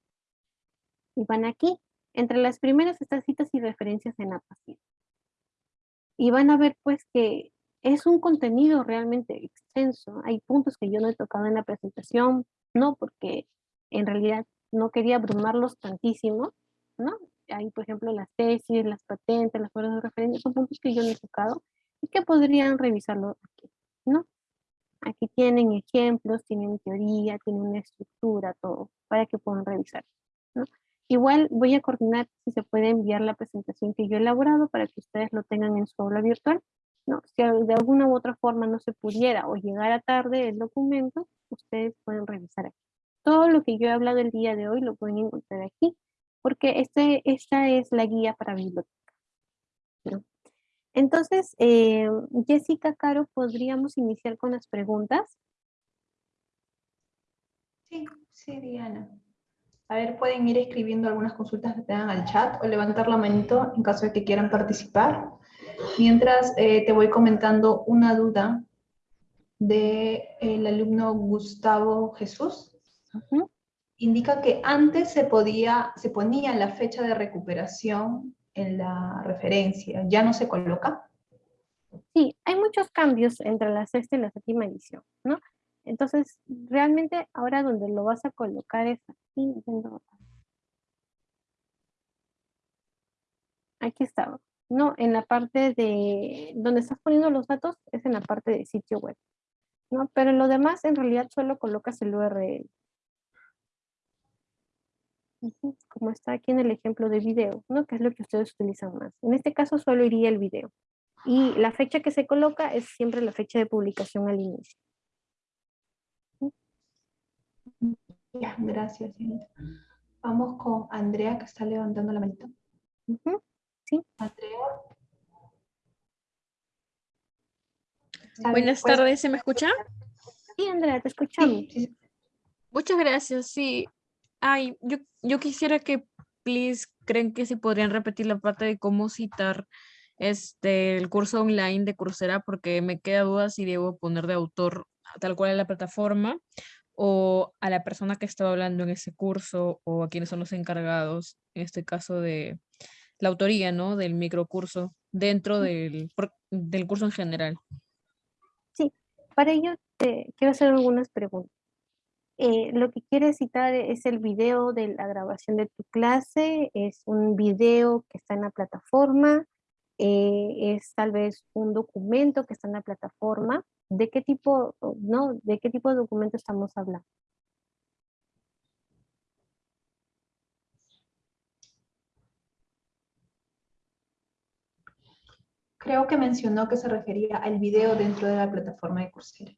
Y van aquí, entre las primeras estas citas y referencias en APACID. Y van a ver pues que es un contenido realmente extenso. Hay puntos que yo no he tocado en la presentación, no porque en realidad no quería abrumarlos tantísimo, ¿no? Hay, por ejemplo, las tesis, las patentes, las horas de referencia, son puntos que yo no he tocado y que podrían revisarlo aquí, ¿no? Aquí tienen ejemplos, tienen teoría, tienen una estructura, todo, para que puedan revisar. Igual voy a coordinar si se puede enviar la presentación que yo he elaborado para que ustedes lo tengan en su aula virtual. ¿No? Si de alguna u otra forma no se pudiera o llegara tarde el documento, ustedes pueden revisar aquí. Todo lo que yo he hablado el día de hoy lo pueden encontrar aquí, porque este, esta es la guía para biblioteca. Entonces, eh, Jessica, Caro, ¿podríamos iniciar con las preguntas? Sí, sí, Diana. A ver, pueden ir escribiendo algunas consultas que tengan al chat o levantar la manito en caso de que quieran participar. Mientras eh, te voy comentando una duda del alumno Gustavo Jesús. Indica que antes se, podía, se ponía la fecha de recuperación en la referencia, ¿ya no se coloca? Sí, hay muchos cambios entre la sexta y la séptima edición, ¿no? Entonces, realmente ahora donde lo vas a colocar es aquí. Aquí está. No, en la parte de donde estás poniendo los datos es en la parte de sitio web. ¿no? Pero en lo demás en realidad solo colocas el URL. Como está aquí en el ejemplo de video, ¿no? Que es lo que ustedes utilizan más. En este caso solo iría el video. Y la fecha que se coloca es siempre la fecha de publicación al inicio. Gracias, Vamos con Andrea, que está levantando la manita. Sí. Andrea. Buenas tardes, ¿se me escucha? Sí, Andrea, te escuchamos. Muchas gracias, sí. Ay, yo, yo quisiera que, please, creen que si podrían repetir la parte de cómo citar este, el curso online de Coursera, porque me queda duda si debo poner de autor tal cual en la plataforma o a la persona que estaba hablando en ese curso o a quienes son los encargados, en este caso de la autoría, ¿no? Del microcurso dentro del, del curso en general. Sí, para ello te quiero hacer algunas preguntas. Eh, lo que quieres citar es el video de la grabación de tu clase, es un video que está en la plataforma, eh, es tal vez un documento que está en la plataforma, ¿de qué tipo, no, de qué tipo de documento estamos hablando? Creo que mencionó que se refería al video dentro de la plataforma de Coursera.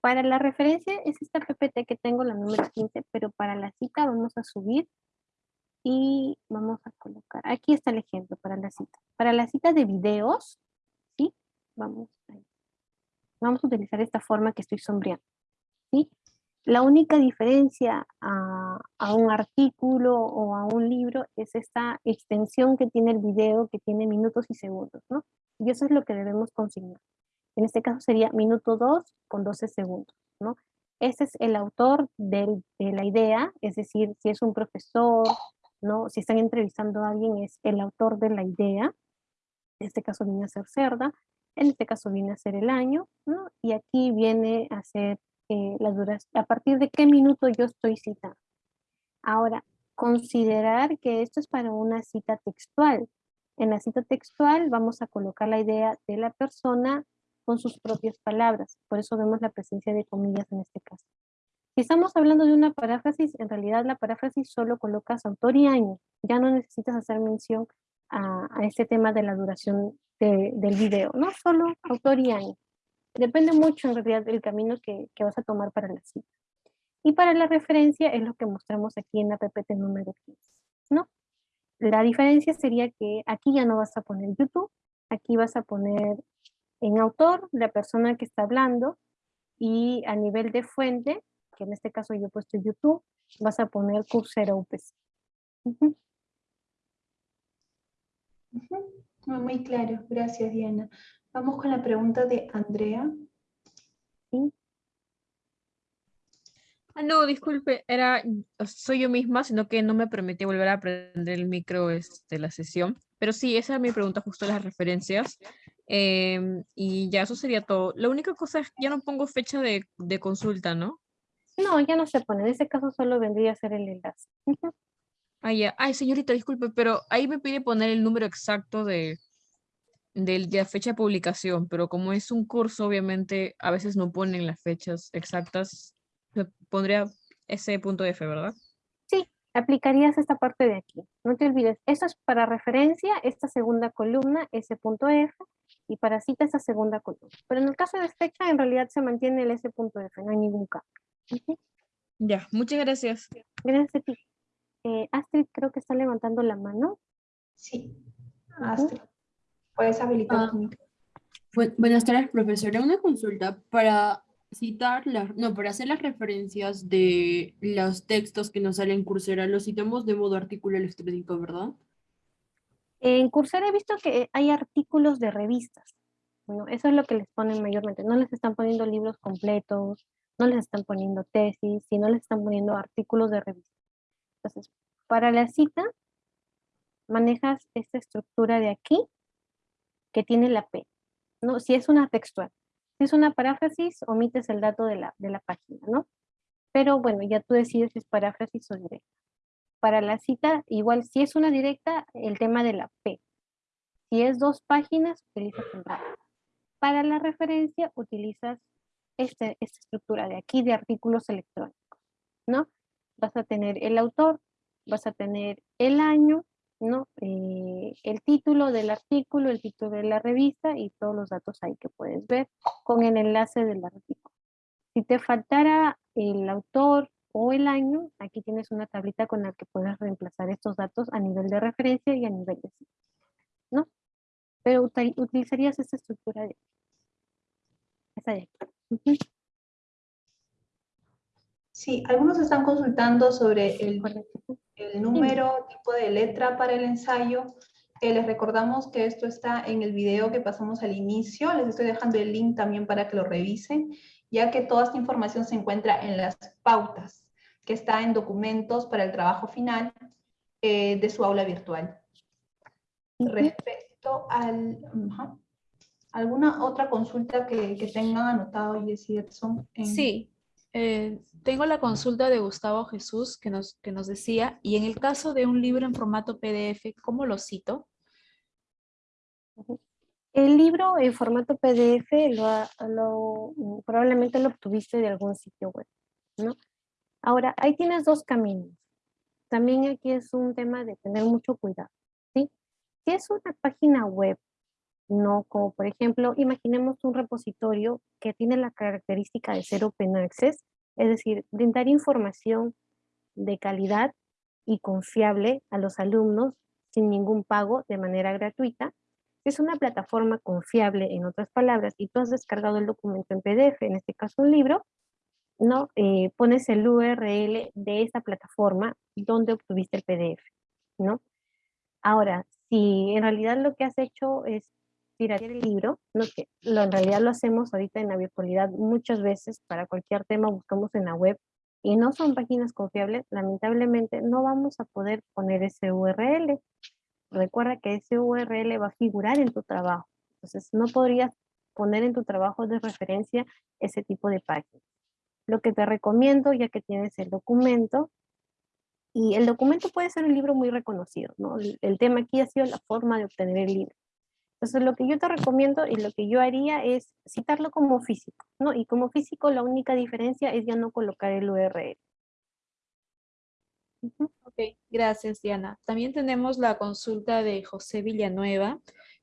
Para la referencia es esta PPT que tengo, la número 15, pero para la cita vamos a subir y vamos a colocar, aquí está el ejemplo para la cita. Para la cita de videos, ¿sí? Vamos Vamos a utilizar esta forma que estoy sombreando, ¿sí? La única diferencia a, un artículo o a un libro es esta extensión que tiene el video, que tiene minutos y segundos, ¿no? Y eso es lo que debemos consignar. En este caso sería minuto 2 con 12 segundos, ¿no? Ese es el autor de la idea, es decir, si es un profesor, ¿no? Si están entrevistando a alguien, es el autor de la idea. En este caso viene a ser Cerda. En este caso viene a ser el año, ¿no? Y aquí viene a ser eh, la duración. A partir de qué minuto yo estoy citando. Ahora, considerar que esto es para una cita textual. En la cita textual vamos a colocar la idea de la persona con sus propias palabras. Por eso vemos la presencia de comillas en este caso. Si estamos hablando de una paráfrasis, en realidad la paráfrasis solo colocas autor y año. Ya no necesitas hacer mención a, este tema de la duración del video, ¿no? Solo autor y año. Depende mucho en realidad del camino que, que vas a tomar para la cita. Y para la referencia es lo que mostramos aquí en la PPT número 15, ¿no? La diferencia sería que aquí ya no vas a poner YouTube, aquí vas a poner en autor la persona que está hablando y a nivel de fuente, que en este caso yo he puesto YouTube, vas a poner Coursera UPC. Muy claro, gracias Diana. Vamos con la pregunta de Andrea. ¿Sí? Ah, no, disculpe, era, soy yo misma, sino que no me permití volver a prender el micro de este, la sesión. Pero sí, esa es mi pregunta, justo las referencias. Em, y ya eso sería todo. La única cosa es que ya no pongo fecha de, consulta, ¿no? No, ya no se pone. En ese caso solo vendría a ser el enlace. Ah, ya. Ay, señorita, disculpe, pero ahí me pide poner el número exacto de, de, la fecha de publicación, pero como es un curso, obviamente a veces no ponen las fechas exactas pondría ese punto F, ¿verdad? Sí, aplicarías esta parte de aquí. No te olvides, eso es para referencia, esta segunda columna, ese punto F, y para cita esa segunda columna. Pero en el caso de fecha, en realidad se mantiene el S punto F, no hay ningún cambio. Ya, muchas gracias. Gracias a ti. Eh, Astrid creo que está levantando la mano. Sí, Astrid. Puedes habilitar ah. Buenas tardes, profesora. Una consulta para citar, las, no, para hacer las referencias de los textos que nos salen en Coursera, los citamos de modo artículo electrónico, ¿verdad? En Coursera he visto que hay artículos de revistas. Bueno, eso es lo que les ponen mayormente. No les están poniendo libros completos, no les están poniendo tesis, sino les están poniendo artículos de revistas. Entonces, para la cita, manejas esta estructura de aquí, que tiene la P. ¿no? Si es una textual. Si es una paráfrasis, omites el dato de la, de la página, ¿no? Pero bueno, ya tú decides si es paráfrasis o directa. Para la cita, igual, si es una directa, el tema de la P. Si es dos páginas, utilizas el dato. Para la referencia, utilizas este, esta estructura de aquí de artículos electrónicos, ¿no? Vas a tener el autor, vas a tener el año, ¿no? Eh, el título del artículo, el título de la revista y todos los datos ahí que puedes ver con el enlace del artículo. Si te faltara el autor o el año, aquí tienes una tablita con la que puedes reemplazar estos datos a nivel de referencia y a nivel de ¿no? Pero utilizarías esta estructura de esta de aquí. Sí, algunos están consultando sobre el, el número, tipo de letra para el ensayo. Eh, les recordamos que esto está en el video que pasamos al inicio. Les estoy dejando el link también para que lo revisen, ya que toda esta información se encuentra en las pautas, que está en documentos para el trabajo final eh, de su aula virtual. Respecto al... ¿Alguna otra consulta que, que tengan anotado, Jessie Edson? Sí, eh, tengo la consulta de Gustavo Jesús que nos, que nos decía, y en el caso de un libro en formato PDF, ¿cómo lo cito? El libro en formato PDF lo, probablemente lo obtuviste de algún sitio web, ¿no? Ahora, ahí tienes dos caminos. También aquí es un tema de tener mucho cuidado, ¿sí? Si es una página web, no como por ejemplo, imaginemos un repositorio que tiene la característica de ser open access, es decir, brindar información de calidad y confiable a los alumnos sin ningún pago de manera gratuita. Es una plataforma confiable, en otras palabras, y tú has descargado el documento en PDF, en este caso un libro, ¿no? Eh, pones el URL de esa plataforma donde obtuviste el PDF, ¿no? Ahora, si en realidad lo que has hecho es tirar el libro, ¿no? que lo, en realidad lo hacemos ahorita en la virtualidad muchas veces para cualquier tema buscamos en la web y no son páginas confiables, lamentablemente no vamos a poder poner ese URL. Recuerda que ese URL va a figurar en tu trabajo, entonces no podrías poner en tu trabajo de referencia ese tipo de páginas. Lo que te recomiendo, ya que tienes el documento, y el documento puede ser un libro muy reconocido, ¿no? el tema aquí ha sido la forma de obtener el libro Entonces, lo que yo te recomiendo y lo que yo haría es citarlo como físico, ¿no? Y como físico la única diferencia es ya no colocar el URL. Ok, gracias Diana. También tenemos la consulta de José Villanueva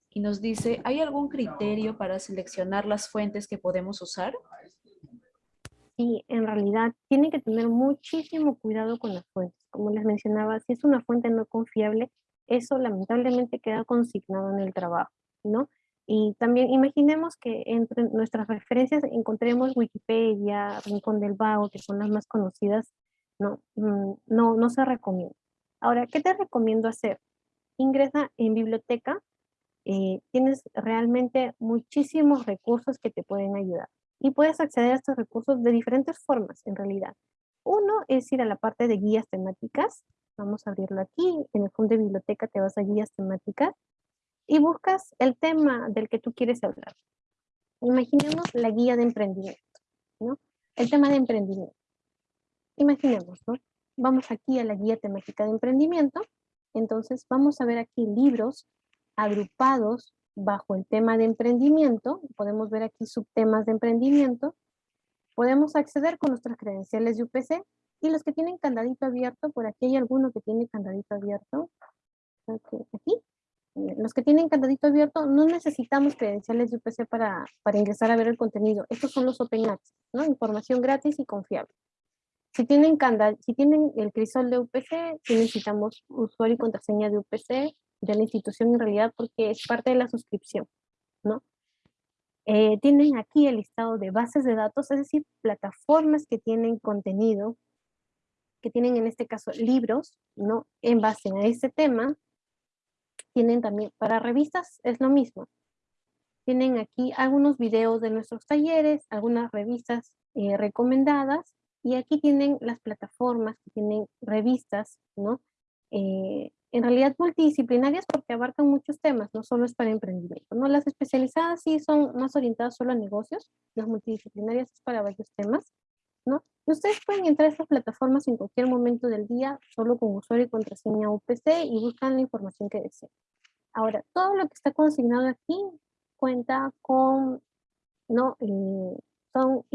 y nos dice, ¿hay algún criterio para seleccionar las fuentes que podemos usar? Sí, en realidad tienen que tener muchísimo cuidado con las fuentes. Como les mencionaba, si es una fuente no confiable, eso lamentablemente queda consignado en el trabajo, ¿no? Y también imaginemos que entre nuestras referencias encontremos Wikipedia, Rincón del Vago, que son las más conocidas, no, mm, no, no se recomienda. Ahora, ¿qué te recomiendo hacer? Ingresa en biblioteca, eh, tienes realmente muchísimos recursos que te pueden ayudar. Y puedes acceder a estos recursos de diferentes formas, en realidad. Uno es ir a la parte de guías temáticas. Vamos a abrirlo aquí. En el fondo de biblioteca te vas a guías temáticas y buscas el tema del que tú quieres hablar. Imaginemos la guía de emprendimiento, ¿no? El tema de emprendimiento. Imaginemos, ¿no? Vamos aquí a la guía temática de emprendimiento. Entonces vamos a ver aquí libros agrupados bajo el tema de emprendimiento, podemos ver aquí subtemas de emprendimiento, podemos acceder con nuestras credenciales de UPC y los que tienen candadito abierto, por aquí hay alguno que tiene candadito abierto, aquí, los que tienen candadito abierto no necesitamos credenciales de UPC para, para ingresar a ver el contenido, estos son los Open Access, ¿no? información gratis y confiable. Si tienen, si tienen el crisol de UPC, necesitamos usuario y contraseña de UPC, de la institución en realidad porque es parte de la suscripción, ¿no? Eh, tienen aquí el listado de bases de datos, es decir, plataformas que tienen contenido, que tienen en este caso libros, ¿no? En base a ese tema, tienen también, para revistas es lo mismo. Tienen aquí algunos videos de nuestros talleres, algunas revistas eh, recomendadas, y aquí tienen las plataformas que tienen revistas, ¿no? Eh, en realidad multidisciplinarias porque abarcan muchos temas, no solo es para emprendimiento. ¿no? Las especializadas sí son más orientadas solo a negocios, las multidisciplinarias es para varios temas. ¿No? Y ustedes pueden entrar a estas plataformas en cualquier momento del día, solo con usuario y contraseña UPC y buscan la información que deseen. Ahora, todo lo que está consignado aquí cuenta con, ¿no? Eh, son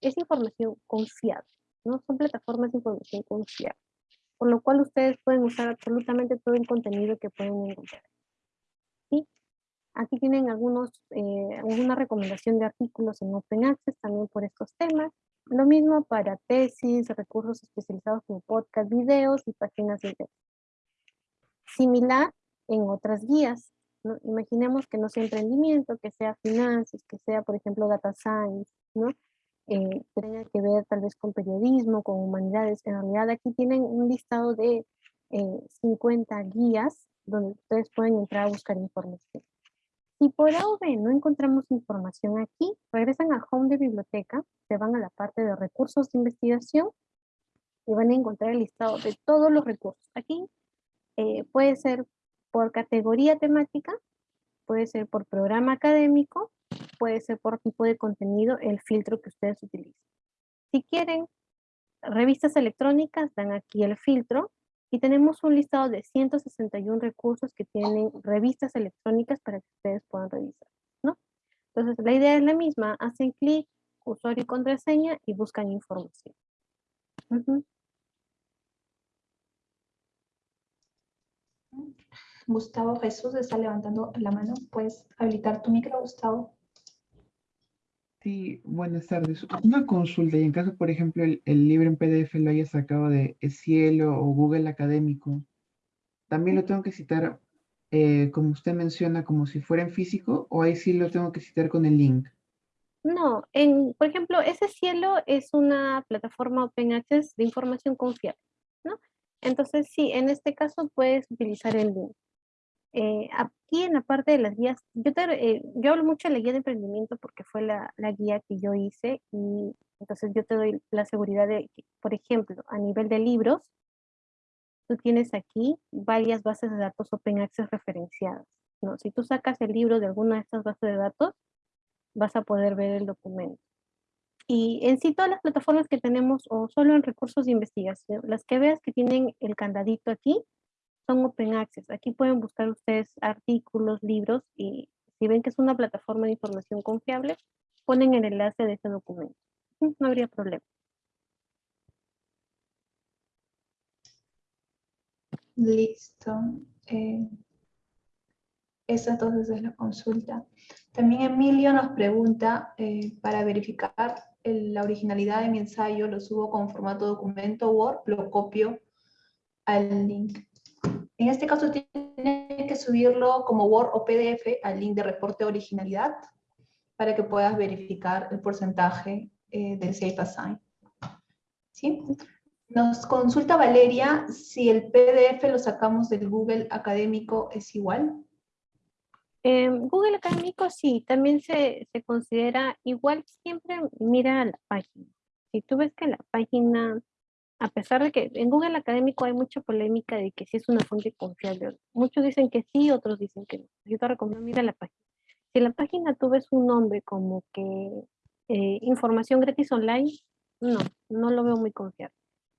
es información confiable, ¿no? Son plataformas de información confiable por lo cual ustedes pueden usar absolutamente todo el contenido que pueden encontrar. ¿Sí? Aquí tienen algunos, eh, alguna recomendación de artículos en Open Access también por estos temas. Lo mismo para tesis, recursos especializados como podcast, videos y páginas de web. Similar en otras guías. Imaginemos que no sea emprendimiento, que sea finanzas, que sea, por ejemplo, data science, ¿no? eh, que tenga que ver tal vez con periodismo, con humanidades. En realidad aquí tienen un listado de 50 eh, guías donde ustedes pueden entrar a buscar información. Si por A o B no encontramos información aquí, regresan al home de biblioteca, se van a la parte de recursos de investigación y van a encontrar el listado de todos los recursos. Aquí eh, puede ser por categoría temática, puede ser por programa académico puede ser por tipo de contenido el filtro que ustedes utilicen. Si quieren revistas electrónicas, dan aquí el filtro y tenemos un listado de 161 recursos que tienen revistas electrónicas para que ustedes puedan revisar. ¿no? Entonces la idea es la misma, hacen clic, usuario y contraseña y buscan información. Gustavo Jesús está levantando la mano. ¿Puedes habilitar tu micro, Gustavo? Sí, buenas tardes. Una consulta, y en caso, por ejemplo, el, libro en PDF lo haya sacado de Cielo o Google Académico, ¿también lo tengo que citar, eh, como usted menciona, como si fuera en físico, o ahí sí lo tengo que citar con el link? No, en, por ejemplo, ese cielo es una plataforma Open Access de información confiable, ¿no? Entonces, sí, en este caso puedes utilizar el link. Eh, aquí en la parte de las guías, yo, eh, yo hablo mucho de la guía de emprendimiento porque fue la, la, guía que yo hice y entonces yo te doy la seguridad de por ejemplo, a nivel de libros, tú tienes aquí varias bases de datos Open Access referenciadas. ¿no? Si tú sacas el libro de alguna de estas bases de datos, vas a poder ver el documento. Y en sí todas las plataformas que tenemos, o solo en recursos de investigación, las que veas que tienen el candadito aquí, son open access. Aquí pueden buscar ustedes artículos, libros y si ven que es una plataforma de información confiable, ponen el enlace de ese documento. No habría problema. Listo. Eh, esa entonces es la consulta. También Emilio nos pregunta, eh, para verificar la originalidad de mi ensayo, lo subo con formato documento Word, lo copio al link. En este caso tiene que subirlo como Word o PDF al link de reporte de originalidad para que puedas verificar el porcentaje eh, del Safe Assign. ¿Sí? Nos consulta Valeria si el PDF lo sacamos del Google Académico es igual. Google Académico sí, también se, se, considera igual, siempre mira la página. Si tú ves que la página, a pesar de que en Google Académico hay mucha polémica de que si es una fuente confiable, muchos dicen que sí, otros dicen que no. Yo te recomiendo, mira la página. Si la página tú ves un nombre como que eh, información gratis online, no, no lo veo muy confiable.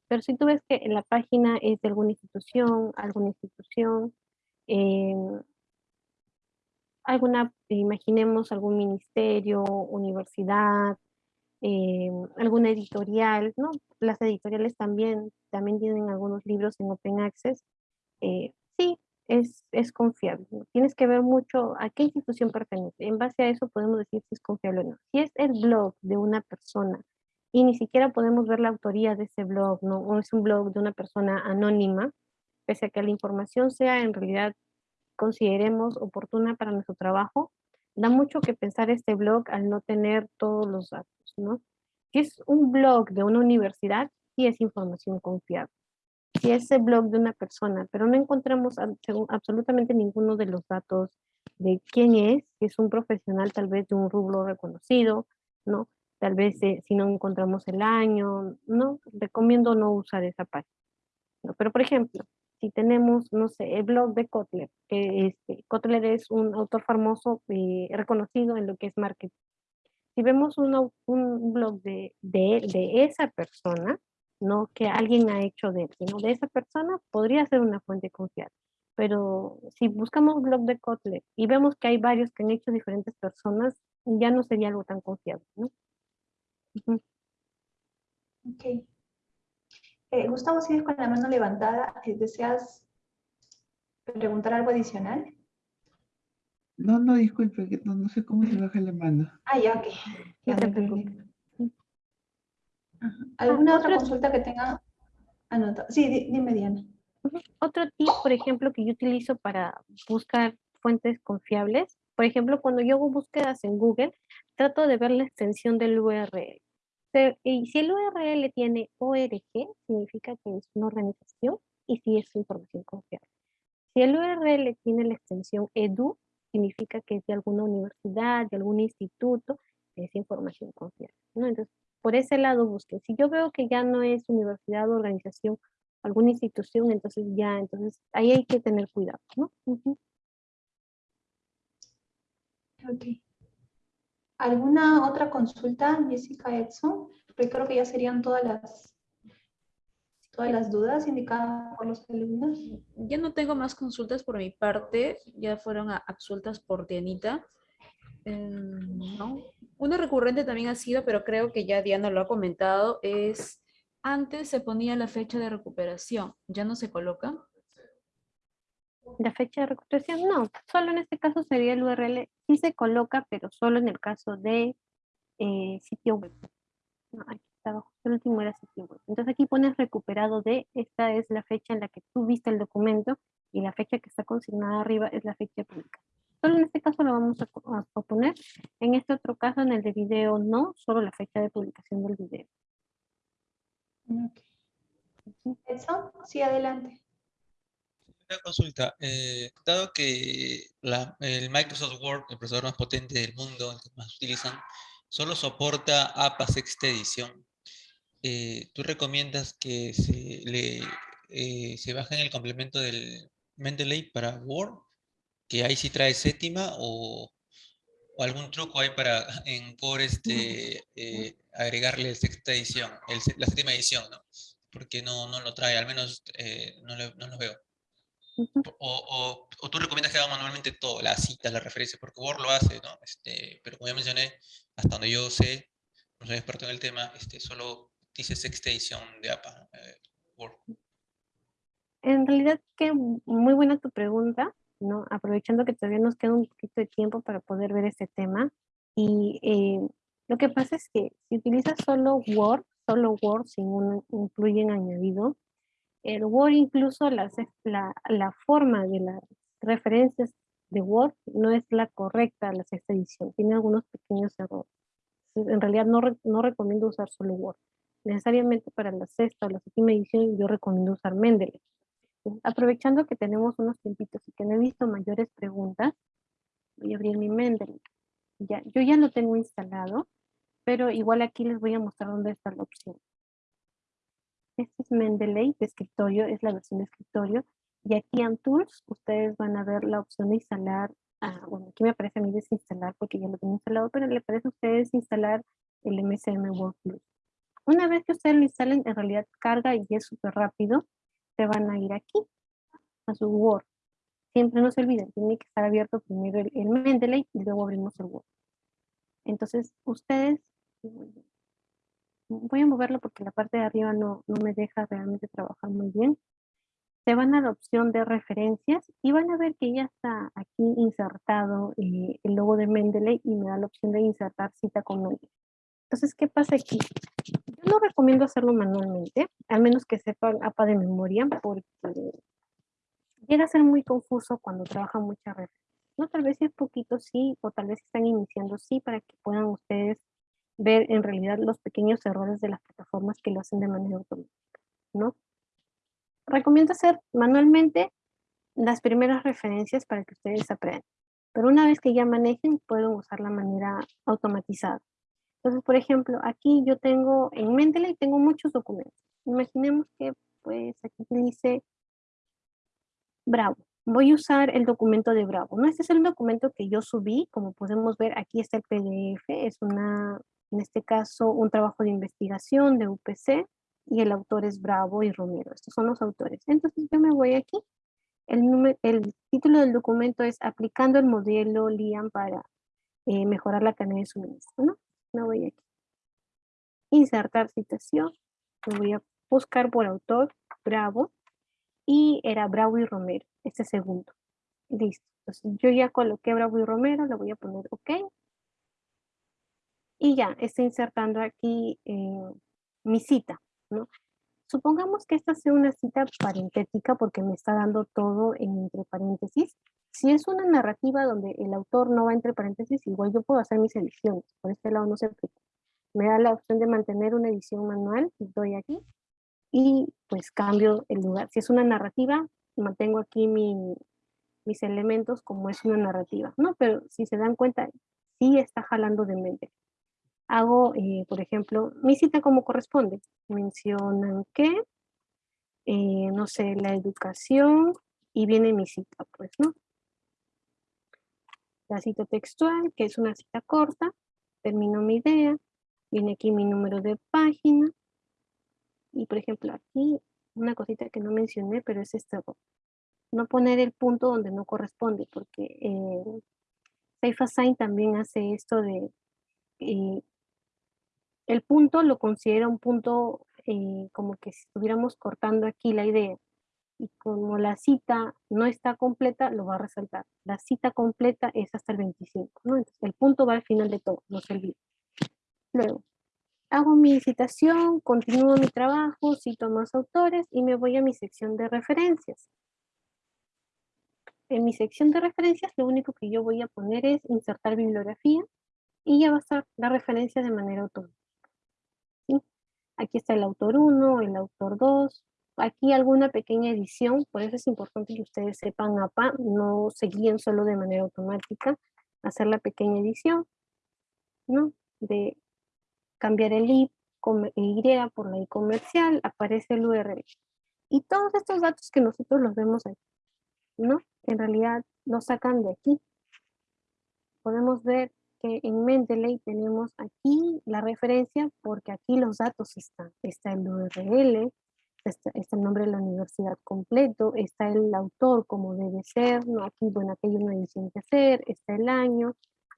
Pero si tú ves que la página es de alguna institución, alguna institución, eh, alguna, imaginemos algún ministerio, universidad, eh, alguna editorial, ¿no? Las editoriales también, también tienen algunos libros en Open Access. Eh, sí, es, es confiable. Tienes que ver mucho a qué institución pertenece. En base a eso podemos decir si es confiable o no. Si es el blog de una persona y ni siquiera podemos ver la autoría de ese blog, ¿no? o es un blog de una persona anónima, pese a que la información sea en realidad consideremos oportuna para nuestro trabajo, da mucho que pensar este blog al no tener todos los datos, ¿no? Si es un blog de una universidad, sí es información confiable. Si es el blog de una persona, pero no encontramos absolutamente ninguno de los datos de quién es, si es un profesional tal vez de un rubro reconocido, ¿no? Tal vez eh, si no encontramos el año, ¿no? Recomiendo no usar esa página. ¿no? Pero por ejemplo, si tenemos, no sé, el blog de Kotler, que este, Kotler es un autor famoso eh, reconocido en lo que es marketing. Si vemos un, un blog de, de, de, esa persona, no que alguien ha hecho de él, sino de esa persona, podría ser una fuente confiable. Pero si buscamos blog de Kotler y vemos que hay varios que han hecho diferentes personas, ya no sería algo tan confiable, ¿no? Ok. Eh, Gustavo, sigues con la mano levantada. Eh, ¿Deseas preguntar algo adicional? No, no, disculpe, no, sé cómo se baja la mano. Ah, ya, ok. Ya ¿Alguna otra consulta que tenga anotado? Sí, dime, Diana. Otro tip, por ejemplo, que yo utilizo para buscar fuentes confiables, por ejemplo, cuando yo hago búsquedas en Google, trato de ver la extensión del URL. Y si el URL tiene ORG, significa que es una organización y si es información confiable. Si el URL tiene la extensión edu, significa que es de alguna universidad, de algún instituto, es información confiable. ¿no? Entonces, por ese lado busquen. Si yo veo que ya no es universidad organización, alguna institución, entonces ya, entonces ahí hay que tener cuidado, ¿no? Ok. ¿Alguna otra consulta, Jessica Edson? Porque creo que ya serían todas las, todas las dudas indicadas por los alumnos. Ya no tengo más consultas por mi parte, ya fueron absueltas por Dianita. Em, ¿no? Una recurrente también ha sido, pero creo que ya Diana lo ha comentado, es antes se ponía la fecha de recuperación, ¿ya no se coloca? La fecha de recuperación, no, solo en este caso sería el URL, sí se coloca, pero solo en el caso de eh, sitio web. No, aquí estaba, el último era sitio web. Entonces aquí pones recuperado de, esta es la fecha en la que tú viste el documento y la fecha que está consignada arriba es la fecha pública. Solo en este caso lo vamos a, poner, en este otro caso en el de video no, solo la fecha de publicación del video. ¿Eso? Sí, adelante consulta. Eh, dado que el Microsoft Word, el procesador más potente del mundo, el que más utilizan, solo soporta APA sexta edición, eh, ¿tú recomiendas que se, le, eh, se bajen el complemento del Mendeley para Word? Que ahí sí trae séptima o, algún truco hay para en Core este, agregarle sexta edición, la séptima edición, ¿no? Porque no, no lo trae, al menos no, no lo veo. O, o, o, tú recomiendas que haga manualmente todo, las citas, las referencias, porque Word lo hace, ¿no? Este, pero como ya mencioné, hasta donde yo sé, no soy experto en el tema, este, solo dice sexta edición de APA, eh, Word. En realidad, que muy buena tu pregunta, ¿no? Aprovechando que todavía nos queda un poquito de tiempo para poder ver este tema. Y eh, lo que pasa es que si utilizas solo Word, solo Word sin un incluyen añadido, el Word incluso la, la forma de las referencias de Word no es la correcta la sexta edición, tiene algunos pequeños errores. En realidad no, no recomiendo usar solo Word. Necesariamente para la sexta o la séptima edición yo recomiendo usar Mendeley. Aprovechando que tenemos unos tiempitos y que no he visto mayores preguntas, voy a abrir mi Mendeley. Ya, yo ya lo tengo instalado, pero igual aquí les voy a mostrar dónde está la opción. Este es Mendeley de escritorio, es la versión de escritorio. Y aquí en Tools, ustedes van a ver la opción de instalar, ah, bueno, aquí me aparece a mí desinstalar porque ya lo tengo instalado, pero le parece a ustedes instalar el MSM Workflow. Una vez que ustedes lo instalen, en realidad carga y es súper rápido, se van a ir aquí, a su Word. Siempre no se olviden, tiene que estar abierto primero el, el Mendeley y luego abrimos el Word. Entonces, ustedes voy a moverlo porque la parte de arriba no, no me deja realmente trabajar muy bien. Se van a la opción de referencias y van a ver que ya está aquí insertado eh, el logo de Mendeley y me da la opción de insertar cita con Mendeley. Entonces, ¿qué pasa aquí? Yo no recomiendo hacerlo manualmente, al menos que sepan APA de memoria, porque llega a ser muy confuso cuando trabaja mucha referencia. No, tal vez es poquito sí, o tal vez están iniciando sí, para que puedan ustedes ver en realidad los pequeños errores de las plataformas que lo hacen de manera automática, ¿no? Recomiendo hacer manualmente las primeras referencias para que ustedes aprendan. Pero una vez que ya manejen, pueden usar la manera automatizada. Entonces, por ejemplo, aquí yo tengo en Mendeley tengo muchos documentos. Imaginemos que pues aquí dice Bravo. Voy a usar el documento de Bravo. ¿no? Este es el documento que yo subí. Como podemos ver, aquí está el PDF. Es una en este caso un trabajo de investigación de UPC y el autor es Bravo y Romero. Estos son los autores. Entonces yo me voy aquí. El, el título del documento es Aplicando el modelo LIAM para eh, mejorar la cadena de suministro. ¿no? Voy aquí. Insertar citación. Me voy a buscar por autor Bravo y era Bravo y Romero, este segundo. Listo. Entonces yo ya coloqué Bravo y Romero, le voy a poner OK y ya, está insertando aquí eh, mi cita. Supongamos que esta sea una cita parentética porque me está dando todo en entre paréntesis. Si es una narrativa donde el autor no va entre paréntesis, igual yo puedo hacer mis ediciones. Por este lado no se preocupe. Me da la opción de mantener una edición manual, doy aquí, y pues cambio el lugar. Si es una narrativa, mantengo aquí mis elementos como es una narrativa, ¿no? Pero si se dan cuenta, sí está jalando de mente hago, eh, por ejemplo, mi cita como corresponde. Mencionan que, eh, no sé, la educación y viene mi cita, pues, ¿no? La cita textual, que es una cita corta, termino mi idea, viene aquí mi número de página, y por ejemplo aquí, una cosita que no mencioné, pero es esto, no poner el punto donde no corresponde, porque eh, Safe también hace esto de eh, el punto lo considera un punto eh, como que si estuviéramos cortando aquí la idea. Y como la cita no está completa, lo va a resaltar. La cita completa es hasta el 25, ¿no? El punto va al final de todo, no se olvide. Luego, hago mi citación, continúo mi trabajo, cito más autores y me voy a mi sección de referencias. En mi sección de referencias, lo único que yo voy a poner es insertar bibliografía y ya va a estar la referencia de manera automática. Aquí está el autor 1, el autor 2, aquí alguna pequeña edición, por eso es importante que ustedes sepan APA, no se guíen solo de manera automática, hacer la pequeña edición, ¿no? De cambiar el I, Y por la I comercial, aparece el URL. Y todos estos datos que nosotros los vemos aquí, ¿no? En realidad los sacan de aquí. Podemos ver en Mendeley tenemos aquí la referencia porque aquí los datos están. Está el URL, está, está, el nombre de la universidad completo, está el autor como debe ser, ¿no? Aquí, bueno, aquí hay una edición que hacer, está el año,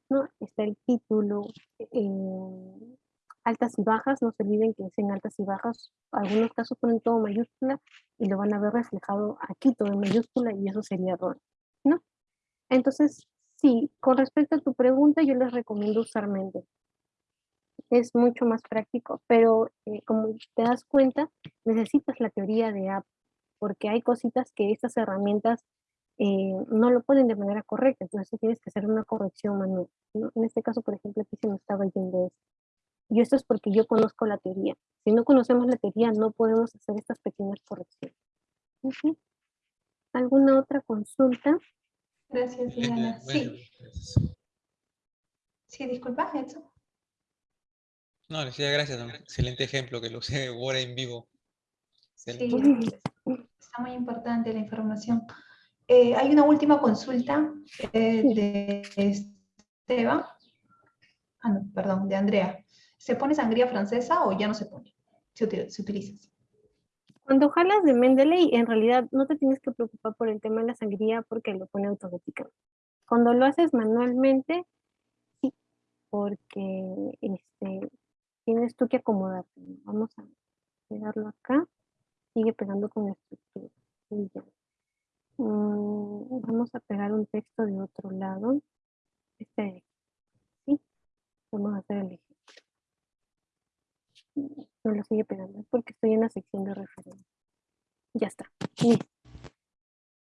¿no? Está el título, eh, altas y bajas, no se olviden que es en altas y bajas, algunos casos ponen todo mayúscula y lo van a ver reflejado aquí todo en mayúscula y eso sería error, ¿no? Entonces, sí, con respecto a tu pregunta, yo les recomiendo usar Mendeley. Es mucho más práctico, pero eh, como te das cuenta, necesitas la teoría de app, porque hay cositas que estas herramientas eh, no lo ponen de manera correcta, entonces tienes que hacer una corrección manual. ¿no? En este caso, por ejemplo, aquí se me estaba yendo esto. Y esto es porque yo conozco la teoría. Si no conocemos la teoría, no podemos hacer estas pequeñas correcciones. ¿Alguna otra consulta? Gracias, Diana. Sí. Sí, disculpa, Edson. No, le decía gracias. Excelente ejemplo que lo usé ahora en vivo. Sí, está muy importante la información. Eh, hay una última consulta eh, de Esteban. Ah, no, perdón, de Andrea. ¿Se pone sangría francesa o ya no se pone? Se, se utiliza. Cuando jalas de Mendeley, en realidad no te tienes que preocupar por el tema de la sangría porque lo pone automáticamente. Cuando lo haces manualmente, sí, porque este, tienes tú que acomodarte. Vamos a pegarlo acá. Sigue pegando con la estructura. Mm, vamos a pegar un texto de otro lado. Este ¿sí? Vamos a hacer el ejemplo. No lo sigue pegando porque estoy en la sección de referencia. Ya está.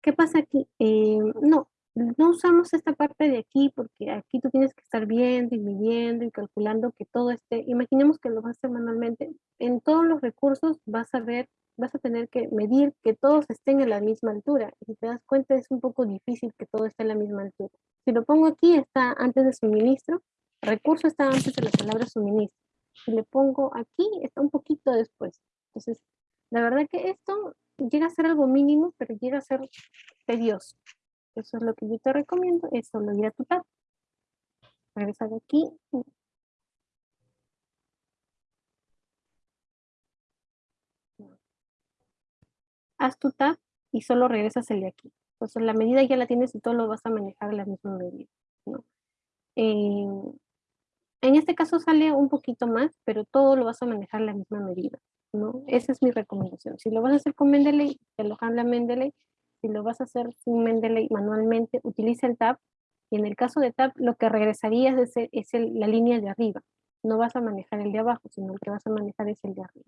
¿Qué pasa aquí? Eh, no, no usamos esta parte de aquí porque aquí tú tienes que estar viendo y midiendo y calculando que todo esté, imaginemos que lo vas a hacer manualmente, en todos los recursos vas a ver, vas a tener que medir que todos estén a la misma altura. Y si te das cuenta es un poco difícil que todo esté a la misma altura. Si lo pongo aquí está antes de suministro, recurso está antes de la palabra suministro. Si le pongo aquí está un poquito después. Entonces, la verdad que esto llega a ser algo mínimo, pero llega a ser tedioso. Eso es lo que yo te recomiendo, es solo ir a tu tab. Regresa de aquí. Haz tu tab y solo regresas el de aquí. Entonces la medida ya la tienes y todo lo vas a manejar la misma medida. ¿no? Eh, en este caso sale un poquito más, pero todo lo vas a manejar la misma medida. ¿no? Esa es mi recomendación. Si lo vas a hacer con Mendeley, te lo habla Mendeley, si lo vas a hacer sin Mendeley manualmente, utiliza el tab. Y en el caso de tab, lo que regresarías es, la línea de arriba. No vas a manejar el de abajo, sino el que vas a manejar es el de arriba.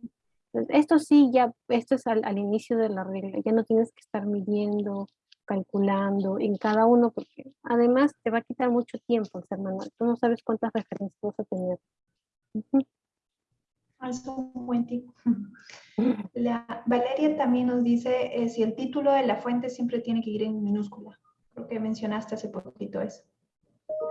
Esto sí, ya, esto es al, inicio de la regla. Ya no tienes que estar midiendo, calculando en cada uno, porque además te va a quitar mucho tiempo ser manual. Tú no sabes cuántas referencias vas a tener. Buen. La, Valeria también nos dice eh, si el título de la fuente siempre tiene que ir en minúscula. Creo que mencionaste hace poquito eso.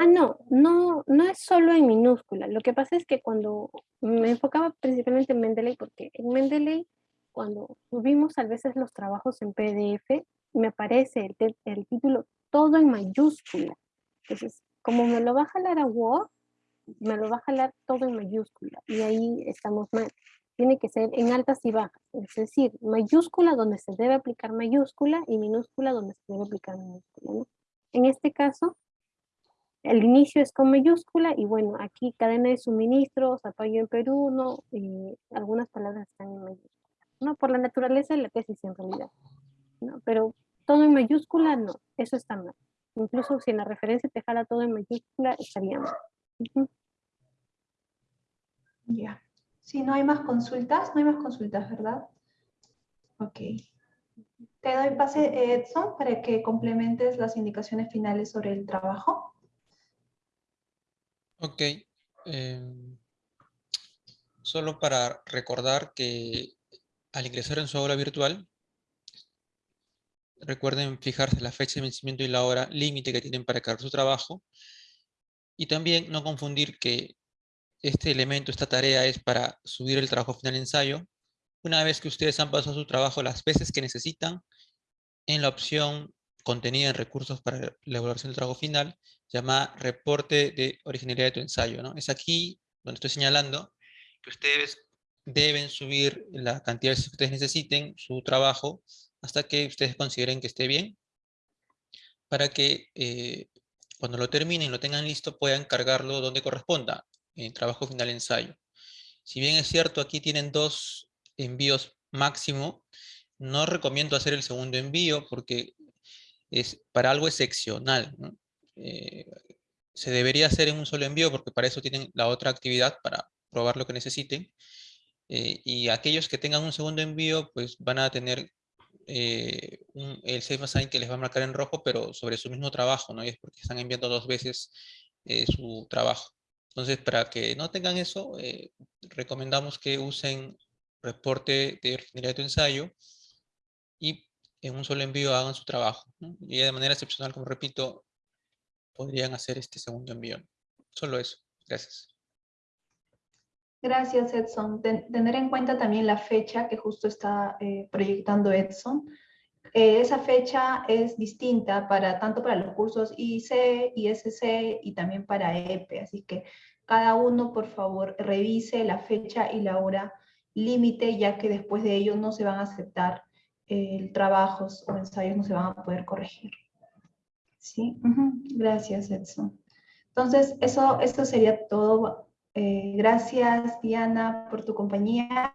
Ah, no, no, no es solo en minúscula. Lo que pasa es que cuando me enfocaba principalmente en Mendeley, porque en Mendeley, cuando subimos a veces los trabajos en PDF, me aparece el, el título todo en mayúscula. Entonces, como me lo va a jalar a Word, me lo va a jalar todo en mayúscula y ahí estamos mal. Tiene que ser en altas y bajas, es decir, mayúscula donde se debe aplicar mayúscula y minúscula donde se debe aplicar minúscula. En este caso, el inicio es con mayúscula y bueno, aquí cadena de suministros, apoyo en Perú, ¿no? Y algunas palabras están en mayúscula, ¿no? Por la naturaleza de la tesis en realidad, ¿no? Pero todo en mayúscula, no, eso está mal. Incluso si en la referencia te jala todo en mayúscula, estaría mal. Ya. Si no hay más consultas, no hay más consultas, ¿verdad? Ok. Te doy pase, Edson, para que complementes las indicaciones finales sobre el trabajo. Ok. Em, solo para recordar que al ingresar en su aula virtual, recuerden fijarse la fecha de vencimiento y la hora límite que tienen para cargar su trabajo. Y también no confundir que este elemento, esta tarea es para subir el trabajo final ensayo. Una vez que ustedes han pasado su trabajo las veces que necesitan, en la opción contenida en recursos para la evaluación del trabajo final, llamada reporte de originalidad de tu ensayo. Es aquí donde estoy señalando que ustedes deben subir la cantidad que ustedes necesiten, su trabajo, hasta que ustedes consideren que esté bien, para que eh, cuando lo terminen, lo tengan listo, puedan cargarlo donde corresponda, en trabajo final ensayo. Si bien es cierto, aquí tienen dos envíos máximo, no recomiendo hacer el segundo envío porque es, para algo excepcional. Eh, se debería hacer en un solo envío porque para eso tienen la otra actividad para probar lo que necesiten. Eh, y aquellos que tengan un segundo envío, pues van a tener eh, el safe assign que les va a marcar en rojo, pero sobre su mismo trabajo, ¿no? Y es porque están enviando dos veces eh, su trabajo. Entonces, para que no tengan eso, recomendamos que usen reporte de originalidad de ensayo y en un solo envío hagan su trabajo. Y de manera excepcional, como repito, podrían hacer este segundo envío. Solo eso. Gracias. Gracias, Edson. tener en cuenta también la fecha que justo está eh, proyectando Edson. Eh, esa fecha es distinta para tanto para los cursos IC, ISC y también para EPE. Así que cada uno, por favor, revise la fecha y la hora límite, ya que después de ello no se van a aceptar eh, trabajos o ensayos, no se van a poder corregir. ¿Sí? Gracias, Edson. Entonces, eso, eso sería todo eh, gracias, Diana, por tu compañía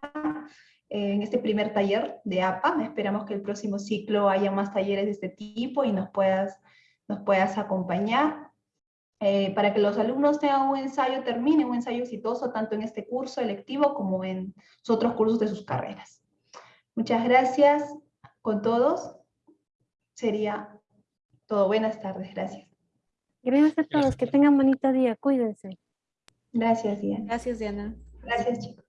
en este primer taller de APA. Esperamos que el próximo ciclo haya más talleres de este tipo y nos puedas, nos puedas acompañar. Eh, para que los alumnos tengan un ensayo, terminen un ensayo exitoso tanto en este curso electivo como en sus otros cursos de sus carreras. Muchas gracias con todos. Sería todo. Buenas tardes. Gracias. Gracias a todos. Que tengan bonito día. Cuídense. Gracias, Diana. Gracias, Diana. Gracias, chicos.